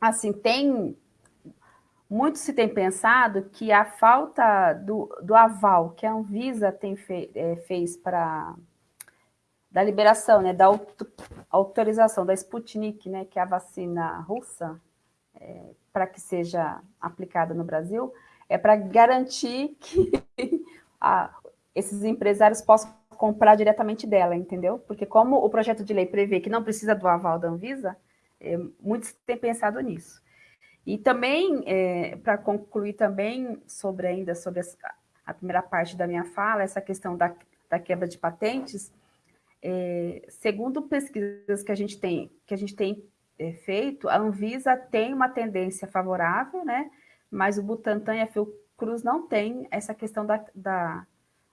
assim, tem... Muito se tem pensado que a falta do, do aval que a Anvisa tem fe, é, fez para da liberação, né, da autorização da Sputnik, né, que é a vacina russa, é, para que seja aplicada no Brasil, é para garantir que a, esses empresários possam comprar diretamente dela, entendeu? Porque como o projeto de lei prevê que não precisa do aval da Anvisa, é, muitos têm pensado nisso. E também, é, para concluir também sobre ainda sobre a primeira parte da minha fala, essa questão da, da quebra de patentes, é, segundo pesquisas que a gente tem, que a gente tem é, feito, a Anvisa tem uma tendência favorável, né? Mas o Butantan e a Fiocruz não têm essa questão da, da,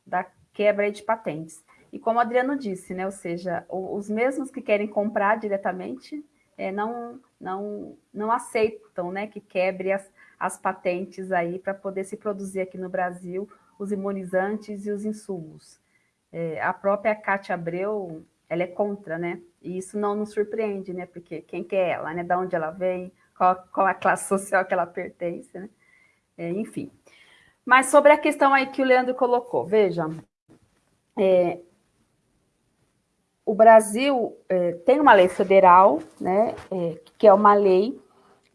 da quebra de patentes. E como o Adriano disse, né? Ou seja, os mesmos que querem comprar diretamente é, não, não, não aceitam né, que quebre as, as patentes aí para poder se produzir aqui no Brasil os imunizantes e os insumos. É, a própria Cátia Abreu, ela é contra, né? E isso não nos surpreende, né? Porque quem que é ela, né? Da onde ela vem, qual, qual a classe social que ela pertence, né? É, enfim. Mas sobre a questão aí que o Leandro colocou, veja, é, o Brasil é, tem uma lei federal, né, é, que é uma lei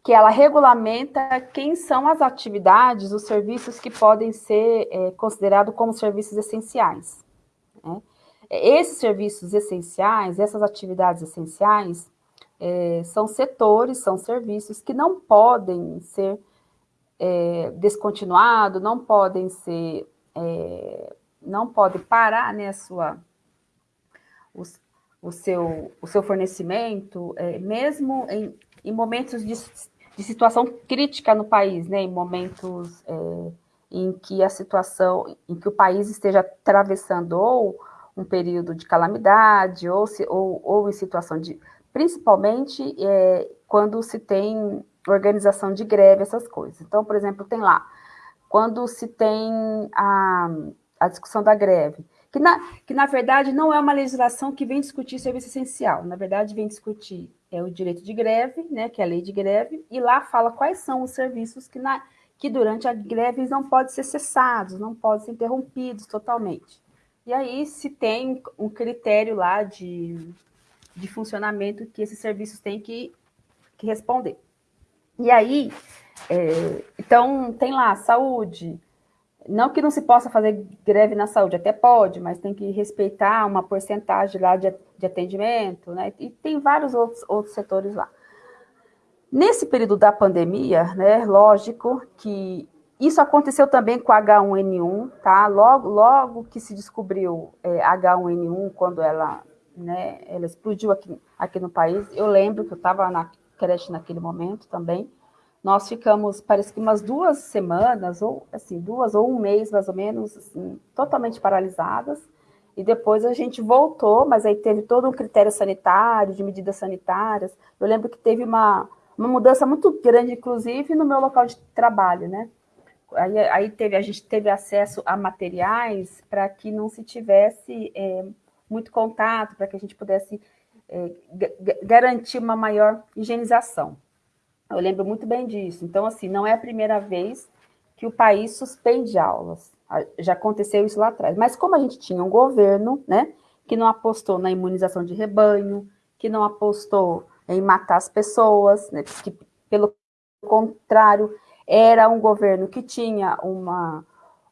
que ela regulamenta quem são as atividades, os serviços que podem ser é, considerados como serviços essenciais. Né? Esses serviços essenciais, essas atividades essenciais, é, são setores, são serviços que não podem ser é, descontinuados, não podem ser, é, não pode parar né, a sua, o, seu, o seu fornecimento, é, mesmo em, em momentos de, de, situação crítica no país, né, em momentos é, em que a situação, em que o país esteja atravessando ou um período de calamidade, ou, se, ou, ou em situação de. Principalmente é, quando se tem organização de greve, essas coisas. Então, por exemplo, tem lá, quando se tem a, a discussão da greve, que na, que na verdade não é uma legislação que vem discutir serviço essencial, na verdade vem discutir é, o direito de greve, né, que é a lei de greve, e lá fala quais são os serviços que, na, que durante a greve não podem ser cessados, não podem ser interrompidos totalmente. E aí se tem um critério lá de, de funcionamento que esses serviços têm que, que responder. E aí, é, então, tem lá saúde. Não que não se possa fazer greve na saúde, até pode, mas tem que respeitar uma porcentagem lá de, de atendimento, né? E tem vários outros, outros setores lá. Nesse período da pandemia, né, lógico que isso aconteceu também com H1N1, tá? Logo, logo que se descobriu é, H1N1, quando ela, né, ela explodiu aqui, aqui no país, eu lembro que eu estava na creche naquele momento também. Nós ficamos, parece que umas duas semanas, ou assim, duas ou um mês mais ou menos, assim, totalmente paralisadas. E depois a gente voltou, mas aí teve todo um critério sanitário, de medidas sanitárias. Eu lembro que teve uma, uma mudança muito grande, inclusive, no meu local de trabalho, né? Aí, aí teve, a gente teve acesso a materiais para que não se tivesse é, muito contato, para que a gente pudesse é, garantir uma maior higienização. Eu lembro muito bem disso. Então, assim, não é a primeira vez que o país suspende aulas. Já aconteceu isso lá atrás. Mas como a gente tinha um governo, né, que não apostou na imunização de rebanho, que não apostou em matar as pessoas, né, que, pelo contrário, era um governo que tinha uma,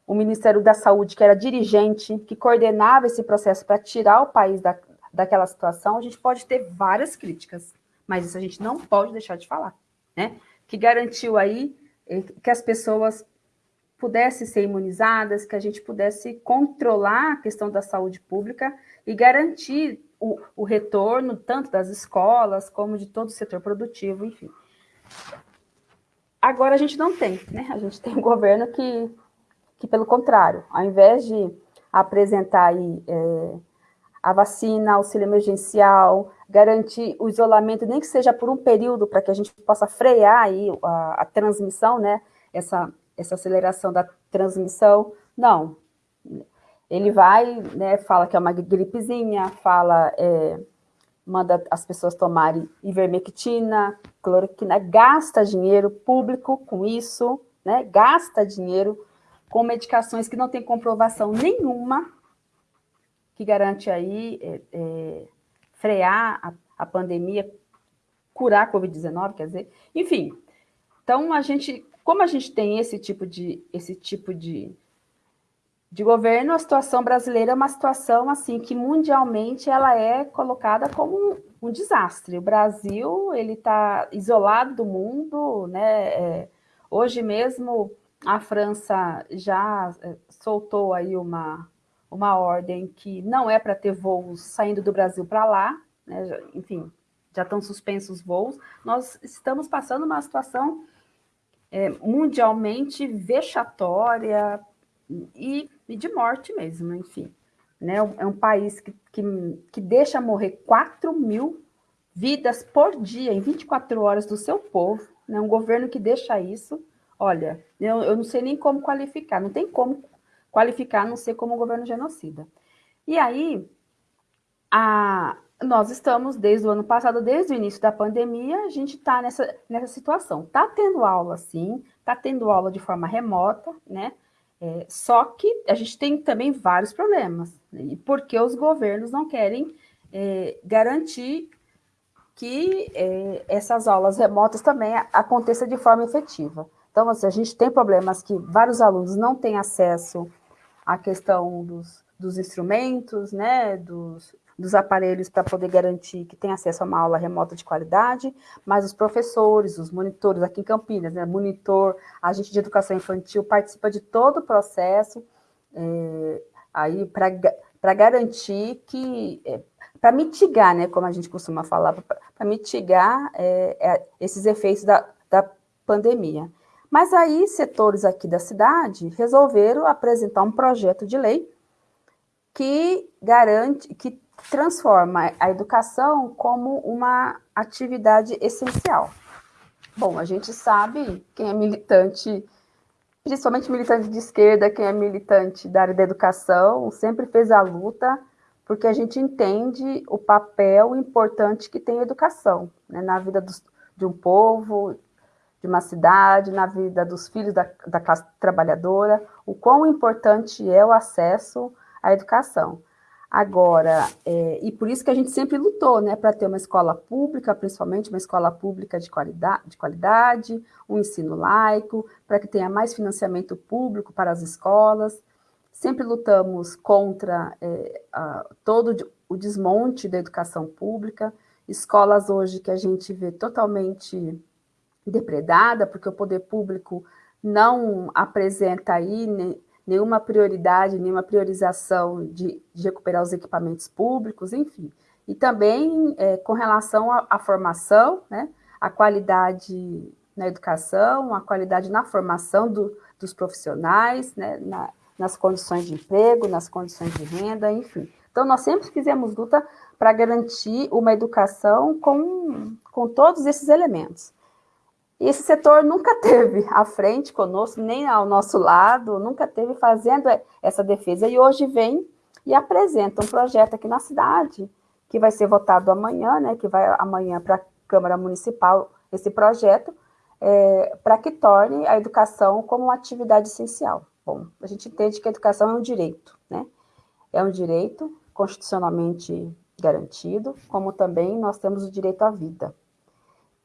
um Ministério da Saúde que era dirigente, que coordenava esse processo para tirar o país da, daquela situação, a gente pode ter várias críticas, mas isso a gente não pode deixar de falar, né? Que garantiu aí eh, que as pessoas pudessem ser imunizadas, que a gente pudesse controlar a questão da saúde pública e garantir o, o retorno tanto das escolas como de todo o setor produtivo, enfim. Agora a gente não tem, né? A gente tem um governo que, que pelo contrário, ao invés de apresentar aí é, a vacina, auxílio emergencial, garantir o isolamento, nem que seja por um período, para que a gente possa frear aí a, a, transmissão, né? Essa, essa aceleração da transmissão. Não. Ele vai, né, fala que é uma gripezinha, fala... É, manda as pessoas tomarem ivermectina, cloroquina, gasta dinheiro público com isso, né? Gasta dinheiro com medicações que não tem comprovação nenhuma que garante aí é, é, frear a, a pandemia, curar a Covid-19, quer dizer, enfim. Então a gente, como a gente tem esse tipo de esse tipo de de governo, a situação brasileira é uma situação assim que mundialmente ela é colocada como um, um desastre. O Brasil ele está isolado do mundo, né? É, hoje mesmo a França já é, soltou aí uma, uma ordem que não é para ter voos saindo do Brasil para lá, né? enfim, já estão suspensos os voos. Nós estamos passando uma situação é, mundialmente vexatória e, e, de morte mesmo, enfim. Né? É um país que, que, que deixa morrer 4 mil vidas por dia, em 24 horas, do seu povo. Né? Um governo que deixa isso. Olha, eu, eu não sei nem como qualificar, não tem como qualificar, a não ser como um governo genocida. E aí, a, nós estamos, desde o ano passado, desde o início da pandemia, a gente está nessa, nessa situação. Está tendo aula, sim, está tendo aula de forma remota, né? É, só que a gente tem também vários problemas, né? porque os governos não querem é, garantir que é, essas aulas remotas também aconteçam de forma efetiva. Então, assim, a gente tem problemas que vários alunos não têm acesso à questão dos, dos instrumentos, né, dos, dos aparelhos para poder garantir que tem acesso a uma aula remota de qualidade, mas os professores, os monitores aqui em Campinas, né, monitor, agente de educação infantil, participa de todo o processo é, aí para garantir que, é, para mitigar, né, como a gente costuma falar, para mitigar é, é, esses efeitos da, da pandemia. Mas aí, setores aqui da cidade resolveram apresentar um projeto de lei que garante, que transforma a educação como uma atividade essencial. Bom, a gente sabe, quem é militante, principalmente militante de esquerda, quem é militante da área da educação, sempre fez a luta, porque a gente entende o papel importante que tem a educação né, na vida dos, de um povo, de uma cidade, na vida dos filhos da, da classe trabalhadora, o quão importante é o acesso à educação. Agora, é, e por isso que a gente sempre lutou, né, para ter uma escola pública, principalmente uma escola pública de qualidade, de qualidade um ensino laico, para que tenha mais financiamento público para as escolas. Sempre lutamos contra é, a, todo o desmonte da educação pública, escolas hoje que a gente vê totalmente depredada, porque o poder público não apresenta aí nenhuma prioridade, nenhuma priorização de, de recuperar os equipamentos públicos, enfim. E também é, com relação à, formação, né, a qualidade na educação, a qualidade na formação do, dos profissionais, né, na, nas condições de emprego, nas condições de renda, enfim. Então, nós sempre fizemos luta para garantir uma educação com, com todos esses elementos. E esse setor nunca teve à frente conosco, nem ao nosso lado, nunca teve fazendo essa defesa. E hoje vem e apresenta um projeto aqui na cidade, que vai ser votado amanhã, né, que vai amanhã para a Câmara Municipal, esse projeto, é, para que torne a educação como uma atividade essencial. Bom, a gente entende que a educação é um direito, né? É um direito constitucionalmente garantido, como também nós temos o direito à vida.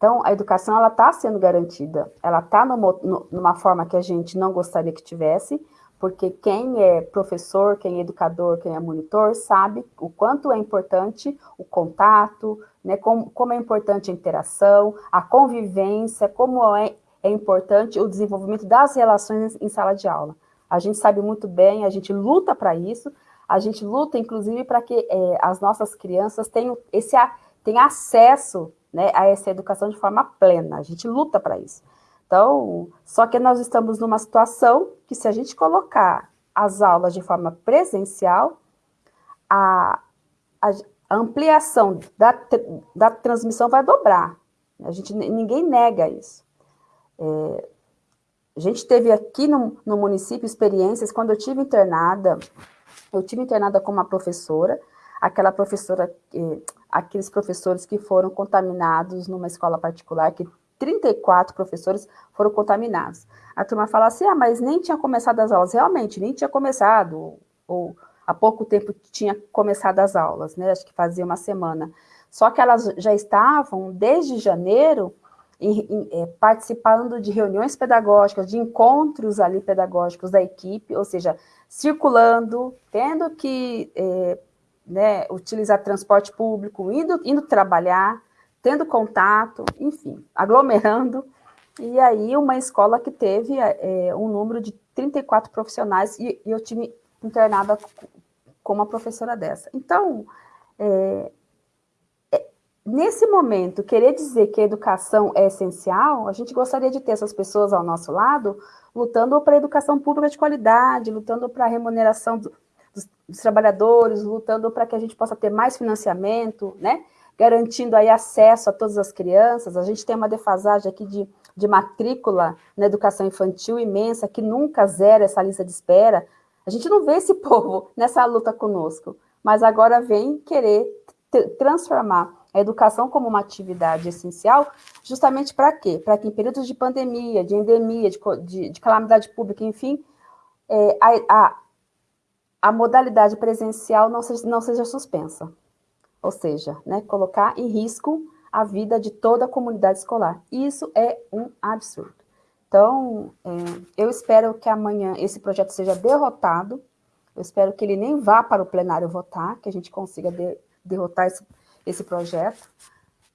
Então, a educação ela está sendo garantida, ela está numa forma que a gente não gostaria que tivesse, porque quem é professor, quem é educador, quem é monitor, sabe o quanto é importante o contato, né, como, como é importante a interação, a convivência, como é, é importante o desenvolvimento das relações em sala de aula. A gente sabe muito bem, a gente luta para isso, a gente luta, inclusive, para que é, as nossas crianças tenham, esse, tenham acesso né, a essa educação de forma plena. A gente luta para isso. Então, só que nós estamos numa situação que se a gente colocar as aulas de forma presencial, a, a, ampliação da, da transmissão vai dobrar. A gente, ninguém nega isso. É, a gente teve aqui no, no município experiências, quando eu tive internada, eu tive internada com uma professora, aquela professora, aqueles professores que foram contaminados numa escola particular, que 34 professores foram contaminados. A turma fala assim, ah, mas nem tinha começado as aulas. Realmente, nem tinha começado, ou há pouco tempo tinha começado as aulas, né? Acho que fazia uma semana. Só que elas já estavam, desde janeiro, em, em, é, participando de reuniões pedagógicas, de encontros ali pedagógicos da equipe, ou seja, circulando, tendo que é, né, utilizar transporte público, indo, indo trabalhar, tendo contato, enfim, aglomerando, e aí uma escola que teve é, um número de 34 profissionais, e, e eu tive internada com uma professora dessa. Então, é, é, nesse momento, querer dizer que a educação é essencial, a gente gostaria de ter essas pessoas ao nosso lado, lutando para a educação pública de qualidade, lutando para a remuneração dos, dos, trabalhadores, lutando para que a gente possa ter mais financiamento, né? garantindo aí acesso a todas as crianças. A gente tem uma defasagem aqui de, de matrícula na educação infantil imensa, que nunca zera essa lista de espera. A gente não vê esse povo nessa luta conosco, mas agora vem querer transformar a educação como uma atividade essencial, justamente para quê? Para que em períodos de pandemia, de endemia, de, de, de calamidade pública, enfim, é, a, a, a, modalidade presencial não seja, não seja suspensa. Ou seja, né, colocar em risco a vida de toda a comunidade escolar. Isso é um absurdo. Então, é, eu espero que amanhã esse projeto seja derrotado, eu espero que ele nem vá para o plenário votar, que a gente consiga de, derrotar esse, esse projeto,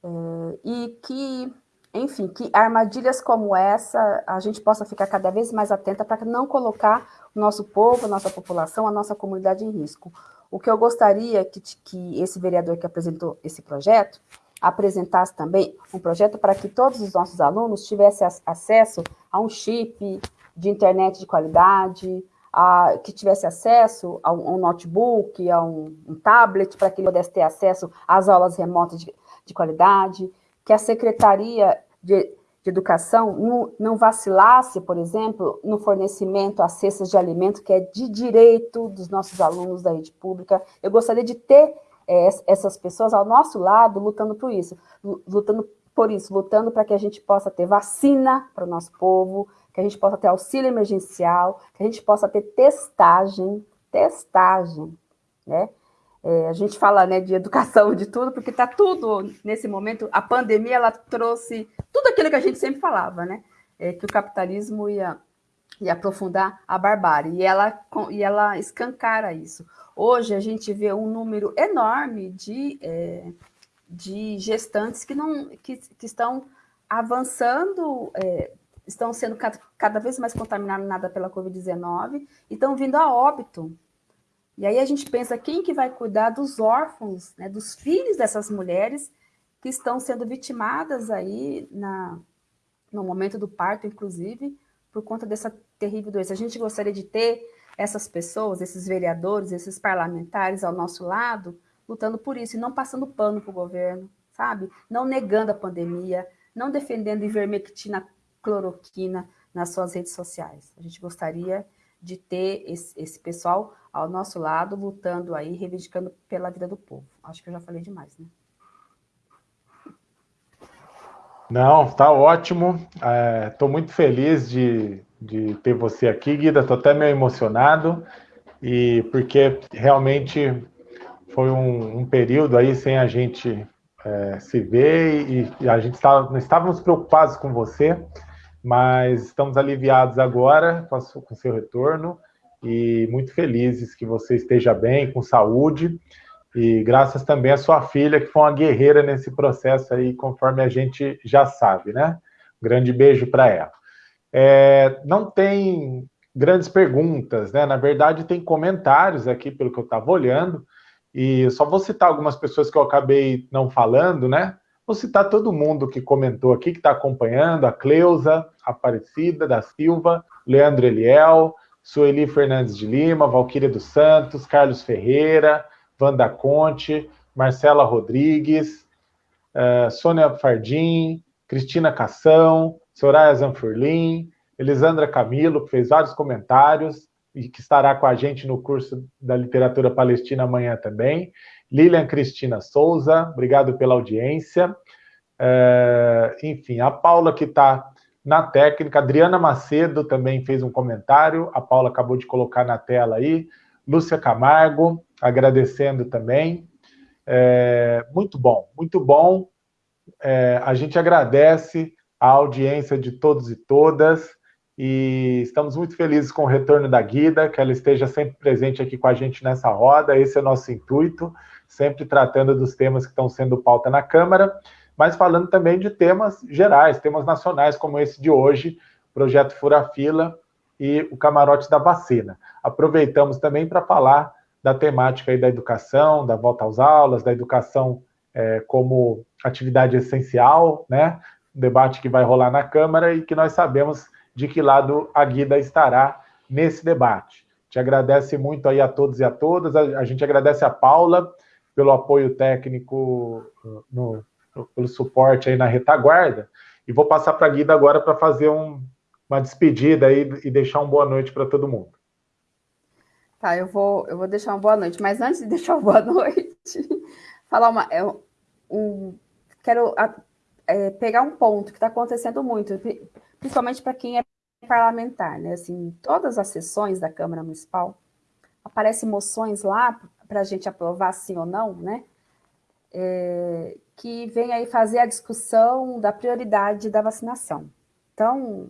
é, e que, enfim, que armadilhas como essa a gente possa ficar cada vez mais atenta para não colocar o nosso povo, a nossa população, a nossa comunidade em risco. O que eu gostaria que, que esse vereador que apresentou esse projeto apresentasse também um projeto para que todos os nossos alunos tivessem acesso a um chip de internet de qualidade, a, que tivesse acesso a um, um notebook, a um, um tablet, para que ele pudesse ter acesso às aulas remotas de, de qualidade, que a Secretaria de, de Educação não, não, vacilasse, por exemplo, no fornecimento a cestas de alimento, que é de direito dos nossos alunos da rede pública. Eu gostaria de ter é, essas pessoas ao nosso lado lutando por isso, lutando por isso, lutando para que a gente possa ter vacina para o nosso povo, que a gente possa ter auxílio emergencial, que a gente possa ter testagem, testagem, né? É, a gente fala né, de educação, de tudo, porque está tudo nesse momento. A pandemia ela trouxe tudo aquilo que a gente sempre falava, né? É, que o capitalismo ia, ia aprofundar a barbárie, e ela, e ela escancara isso. Hoje a gente vê um número enorme de, é, de gestantes que, não, que, que estão avançando é, estão sendo cada vez mais contaminadas pela Covid-19 e estão vindo a óbito. E aí a gente pensa quem que vai cuidar dos órfãos, né, dos filhos dessas mulheres que estão sendo vitimadas aí na, no momento do parto, inclusive, por conta dessa terrível doença. A gente gostaria de ter essas pessoas, esses vereadores, esses parlamentares ao nosso lado, lutando por isso e não passando pano para o governo, sabe? Não negando a pandemia, não defendendo ivermectina cloroquina nas suas redes sociais. A gente gostaria de ter esse, esse, pessoal ao nosso lado, lutando aí, reivindicando pela vida do povo. Acho que eu já falei demais, né? Não, tá ótimo. Estou é, muito feliz de, de ter você aqui, Guida. Estou até meio emocionado, e porque realmente foi um, um período aí sem a gente é, se ver e, e a gente estava, não estávamos preocupados com você mas estamos aliviados agora com, o seu retorno e muito felizes que você esteja bem, com saúde, e graças também à sua filha, que foi uma guerreira nesse processo aí, conforme a gente já sabe, né? Um grande beijo para ela. É, não tem grandes perguntas, né? Na verdade, tem comentários aqui, pelo que eu estava olhando, e só vou citar algumas pessoas que eu acabei não falando, né? Vou citar todo mundo que comentou aqui, que está acompanhando, a Cleusa, Aparecida da Silva, Leandro Eliel, Sueli Fernandes de Lima, Valquíria dos Santos, Carlos Ferreira, Wanda Conte, Marcela Rodrigues, uh, Sônia Fardim, Cristina Cação, Soraya Zanfurlim, Elisandra Camilo, que fez vários comentários e que estará com a gente no curso da literatura palestina amanhã também. Lilian Cristina Souza, obrigado pela audiência. É, enfim, a Paula que está na técnica, Adriana Macedo também fez um comentário, a Paula acabou de colocar na tela aí, Lúcia Camargo, agradecendo também. É, muito bom, muito bom. É, a gente agradece a audiência de todos e todas. E estamos muito felizes com o retorno da Guida, que ela esteja sempre presente aqui com a gente nessa roda. Esse é o nosso intuito, sempre tratando dos temas que estão sendo pauta na Câmara, mas falando também de temas gerais, temas nacionais, como esse de hoje, projeto Fura Fila e o camarote da vacina. Aproveitamos também para falar da temática aí da educação, da volta às aulas, da educação é, como atividade essencial, né? Um debate que vai rolar na Câmara e que nós sabemos de que lado a Guida estará nesse debate. Te agradece muito aí a todos e a todas. A, gente agradece a Paula pelo apoio técnico, no, no, pelo suporte aí na retaguarda. E vou passar para a Guida agora para fazer um, uma despedida aí e deixar uma boa noite para todo mundo. Tá, eu vou, eu vou deixar uma boa noite, mas antes de deixar uma boa noite, falar uma. É, um, quero é, pegar um ponto que está acontecendo muito, principalmente para quem é parlamentar, né? Assim, todas as sessões da Câmara Municipal aparecem moções lá para a gente aprovar sim ou não, né? É, que vem aí fazer a discussão da prioridade da vacinação. Então,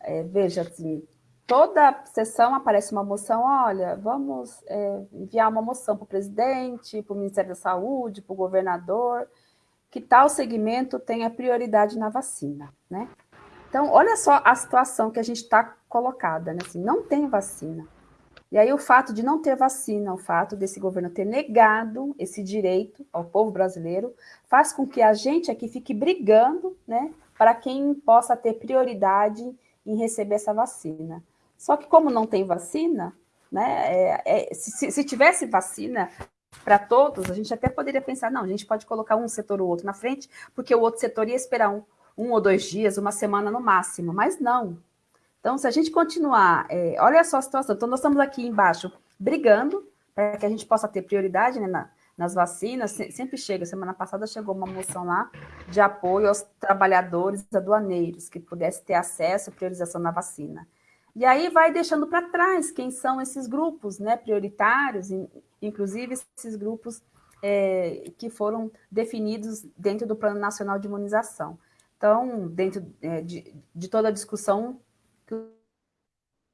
é, veja assim, toda sessão aparece uma moção, olha, vamos é, enviar uma moção para o presidente, para o Ministério da Saúde, para o governador, que tal segmento tenha prioridade na vacina, né? Então, olha só a situação que a gente está colocada, né? Assim, não tem vacina. E aí o fato de não ter vacina, o fato desse governo ter negado esse direito ao povo brasileiro, faz com que a gente aqui fique brigando, né, para quem possa ter prioridade em receber essa vacina. Só que como não tem vacina, né, é, é, se, se tivesse vacina, para todos, a gente até poderia pensar, não, a gente pode colocar um setor ou outro na frente, porque o outro setor ia esperar um, um ou dois dias, uma semana no máximo, mas não. Então, se a gente continuar, é, olha só a situação, então nós estamos aqui embaixo brigando para que a gente possa ter prioridade né, na, nas vacinas, sempre chega, semana passada chegou uma moção lá de apoio aos trabalhadores aduaneiros, que pudesse ter acesso à priorização na vacina. E aí vai deixando para trás quem são esses grupos né, prioritários, inclusive esses grupos é, que foram definidos dentro do Plano Nacional de Imunização. Então, dentro é, de, de, toda a discussão que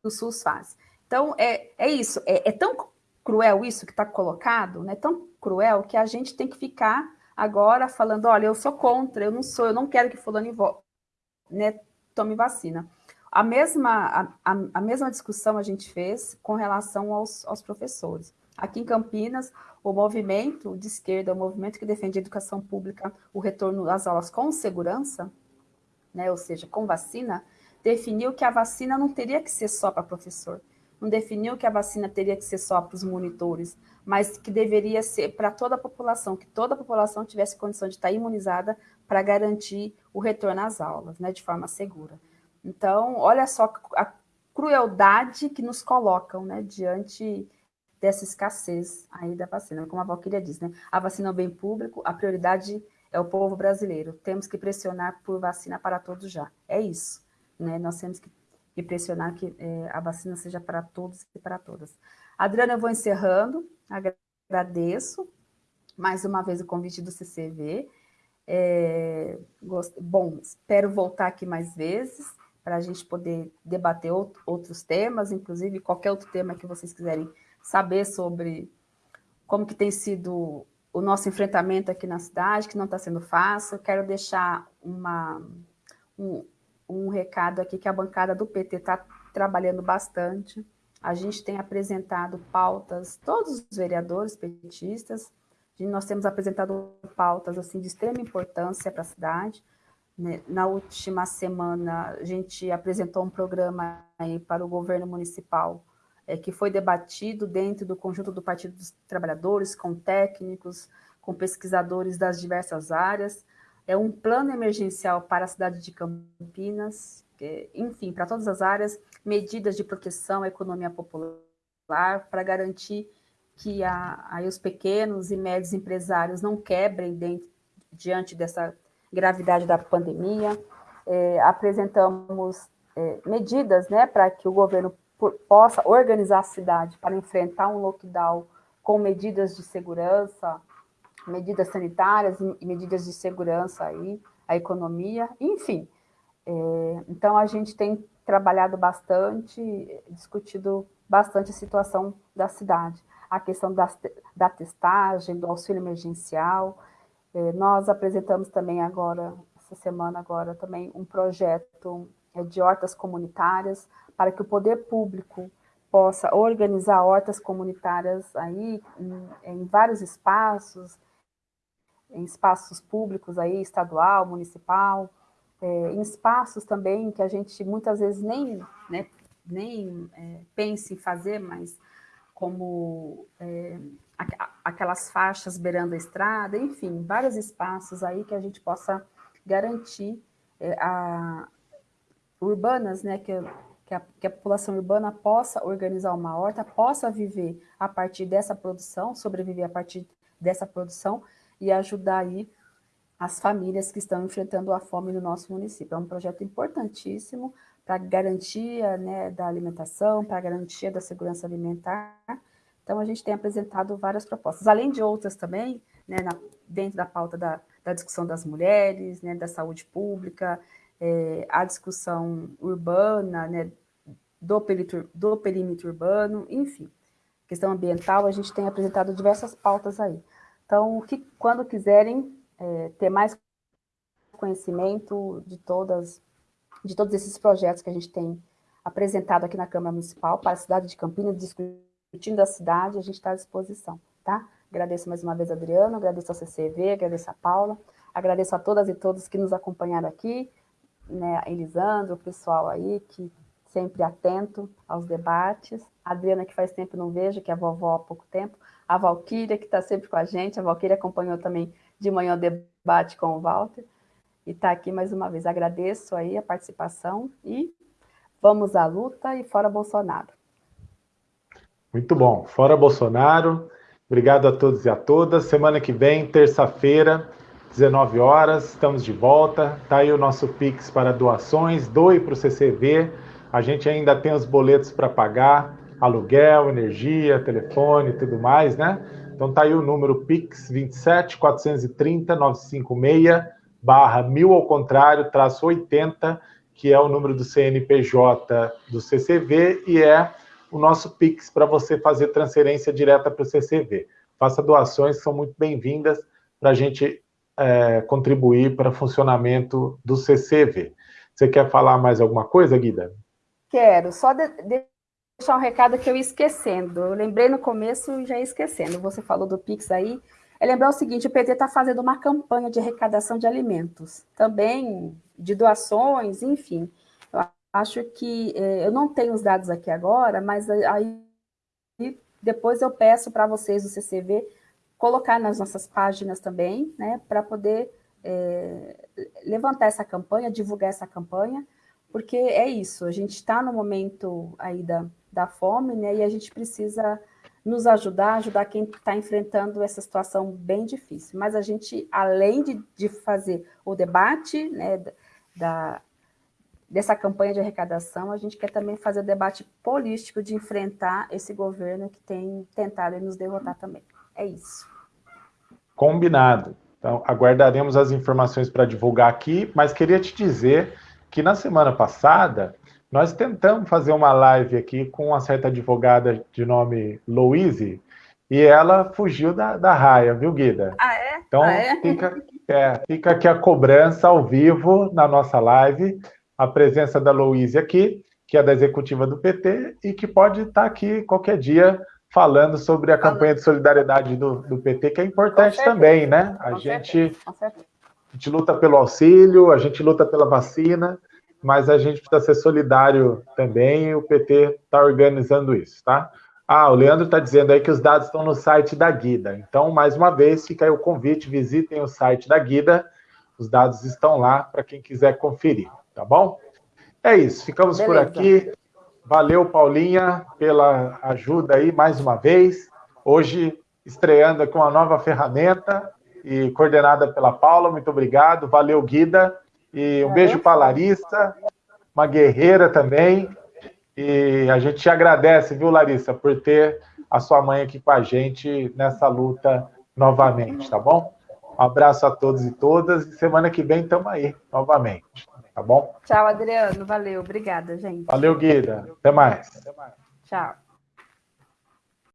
o SUS faz. Então, é, é isso, é, é tão cruel isso que está colocado, né? tão cruel que a gente tem que ficar agora falando, olha, eu sou contra, eu não sou, eu não quero que fulano né, tome vacina. A mesma, a, a, mesma discussão a gente fez com relação aos, aos professores. Aqui em Campinas, o movimento de esquerda, o movimento que defende a educação pública, o retorno às aulas com segurança, né, ou seja, com vacina, definiu que a vacina não teria que ser só para professor, não definiu que a vacina teria que ser só para os monitores, mas que deveria ser para toda a população, que toda a população tivesse condição de estar imunizada para garantir o retorno às aulas, né, de forma segura. Então, olha só a crueldade que nos colocam, né, diante dessa escassez aí da vacina. Como a Valquíria diz, né? A vacina é o bem público, a prioridade é o povo brasileiro. Temos que pressionar por vacina para todos já. É isso, né? Nós temos que, pressionar que é, a vacina seja para todos e para todas. Adriana, eu vou encerrando. Agradeço mais uma vez o convite do CCV. É, gost... Bom, espero voltar aqui mais vezes para a gente poder debater outros temas, inclusive qualquer outro tema que vocês quiserem saber sobre como que tem sido o nosso enfrentamento aqui na cidade, que não está sendo fácil. Quero deixar uma, um, um recado aqui que a bancada do PT está trabalhando bastante. A gente tem apresentado pautas, todos os vereadores petistas, nós temos apresentado pautas assim de extrema importância para a cidade. Né? Na última semana, a gente apresentou um programa para o governo municipal é, que foi debatido dentro do conjunto do Partido dos Trabalhadores, com técnicos, com pesquisadores das diversas áreas. É um plano emergencial para a cidade de Campinas, enfim, para todas as áreas, medidas de proteção à economia popular, para garantir que a, os pequenos e médios empresários não quebrem dentro, diante dessa gravidade da pandemia. É, apresentamos é, medidas né, para que o governo possa organizar a cidade para enfrentar um lockdown com medidas de segurança, medidas sanitárias e medidas de segurança aí, a economia, enfim. É, então, a gente tem trabalhado bastante, discutido bastante a situação da cidade, a questão da, da testagem, do auxílio emergencial. É, nós apresentamos também agora, essa semana agora, também um projeto é, de hortas comunitárias para que o poder público possa organizar hortas comunitárias aí em, em vários espaços, em espaços públicos aí, estadual, municipal, é, em espaços também que a gente muitas vezes nem, né, nem é, pensa em fazer, mas como é, aquelas faixas beirando a estrada, enfim, vários espaços aí que a gente possa garantir é, a, urbanas, né, que, que, a, que a população urbana possa organizar uma horta, possa viver a partir dessa produção, sobreviver a partir dessa produção e ajudar aí as famílias que estão enfrentando a fome no nosso município. É um projeto importantíssimo para garantia né, da alimentação, para garantia da segurança alimentar. Então, a gente tem apresentado várias propostas, além de outras também, né, na, dentro da pauta da, da, discussão das mulheres, né, da saúde pública, é, a discussão urbana, né, do, do perímetro urbano, enfim. Questão ambiental, a gente tem apresentado diversas pautas aí. Então, que, quando quiserem é, ter mais conhecimento de todas de todos esses projetos que a gente tem apresentado aqui na Câmara Municipal para a cidade de Campinas, discutindo a cidade, a gente está à disposição, tá? Agradeço mais uma vez a Adriano, agradeço ao CCV, agradeço a Paula, agradeço a todas e todos que nos acompanharam aqui, né, Elisandro, o pessoal aí que sempre atento aos debates, a Adriana que faz tempo não vejo, que é a vovó há pouco tempo, a Valquíria que está sempre com a gente, a Valquíria acompanhou também de manhã o debate com o Walter, e está aqui mais uma vez. Agradeço aí a participação e vamos à luta e fora Bolsonaro. Muito bom. Fora Bolsonaro. Obrigado a todos e a todas. Semana que vem, terça-feira, 19 horas, estamos de volta. Está aí o nosso Pix para doações. Doe para o CCV. A gente ainda tem os boletos para pagar, aluguel, energia, telefone e tudo mais, né? Então tá aí o número Pix 27 430 956 barra mil ao contrário, traço 80, que é o número do CNPJ do CCV e é o nosso Pix para você fazer transferência direta para o CCV. Faça doações que são muito bem-vindas para a gente é, contribuir para o funcionamento do CCV. Você quer falar mais alguma coisa, Guida? Quero, só de, deixar um recado que eu ia esquecendo. Eu lembrei no começo e já ia esquecendo. Você falou do Pix aí, é lembrar o seguinte: o PT está fazendo uma campanha de arrecadação de alimentos, também de doações, enfim. Eu acho que é, eu não tenho os dados aqui agora, mas aí depois eu peço para vocês do CCV colocar nas nossas páginas também, né, para poder é, levantar essa campanha, divulgar essa campanha, porque é isso, a gente está no momento aí da, da fome, né, e a gente precisa nos ajudar, ajudar quem está enfrentando essa situação bem difícil. Mas a gente, além de, de fazer o debate né, da, dessa campanha de arrecadação, a gente quer também fazer o debate político de enfrentar esse governo que tem tentado nos derrotar também. É isso. Combinado. Então, aguardaremos as informações para divulgar aqui, mas queria te dizer que na semana passada nós tentamos fazer uma live aqui com uma certa advogada de nome Louise, e ela fugiu da, da raia, viu, Guida? Ah, é? Então, ah, é? Fica, é, fica aqui a cobrança ao vivo na nossa live, a presença da Louise aqui, que é da executiva do PT, e que pode estar aqui qualquer dia falando sobre a campanha de solidariedade do, do PT, que é importante também, né? A gente, a gente luta pelo auxílio, a gente luta pela vacina, mas a gente precisa ser solidário também e o PT está organizando isso, tá? Ah, o Leandro está dizendo aí que os dados estão no site da Guida. Então, mais uma vez, fica aí o convite, visitem o site da Guida. Os dados estão lá para quem quiser conferir, tá bom? É isso, ficamos Beleza. por aqui. Valeu, Paulinha, pela ajuda aí mais uma vez. Hoje, estreando com uma nova ferramenta e coordenada pela Paula. Muito obrigado. Valeu, Guida. E um beijo para a Larissa, uma guerreira também. E a gente te agradece, viu, Larissa, por ter a sua mãe aqui com a gente nessa luta novamente, tá bom? Um abraço a todos e todas. E semana que vem estamos aí novamente. Tá bom? Tchau, Adriano. Valeu. Obrigada, gente. Valeu, Guida. Até mais. Tchau.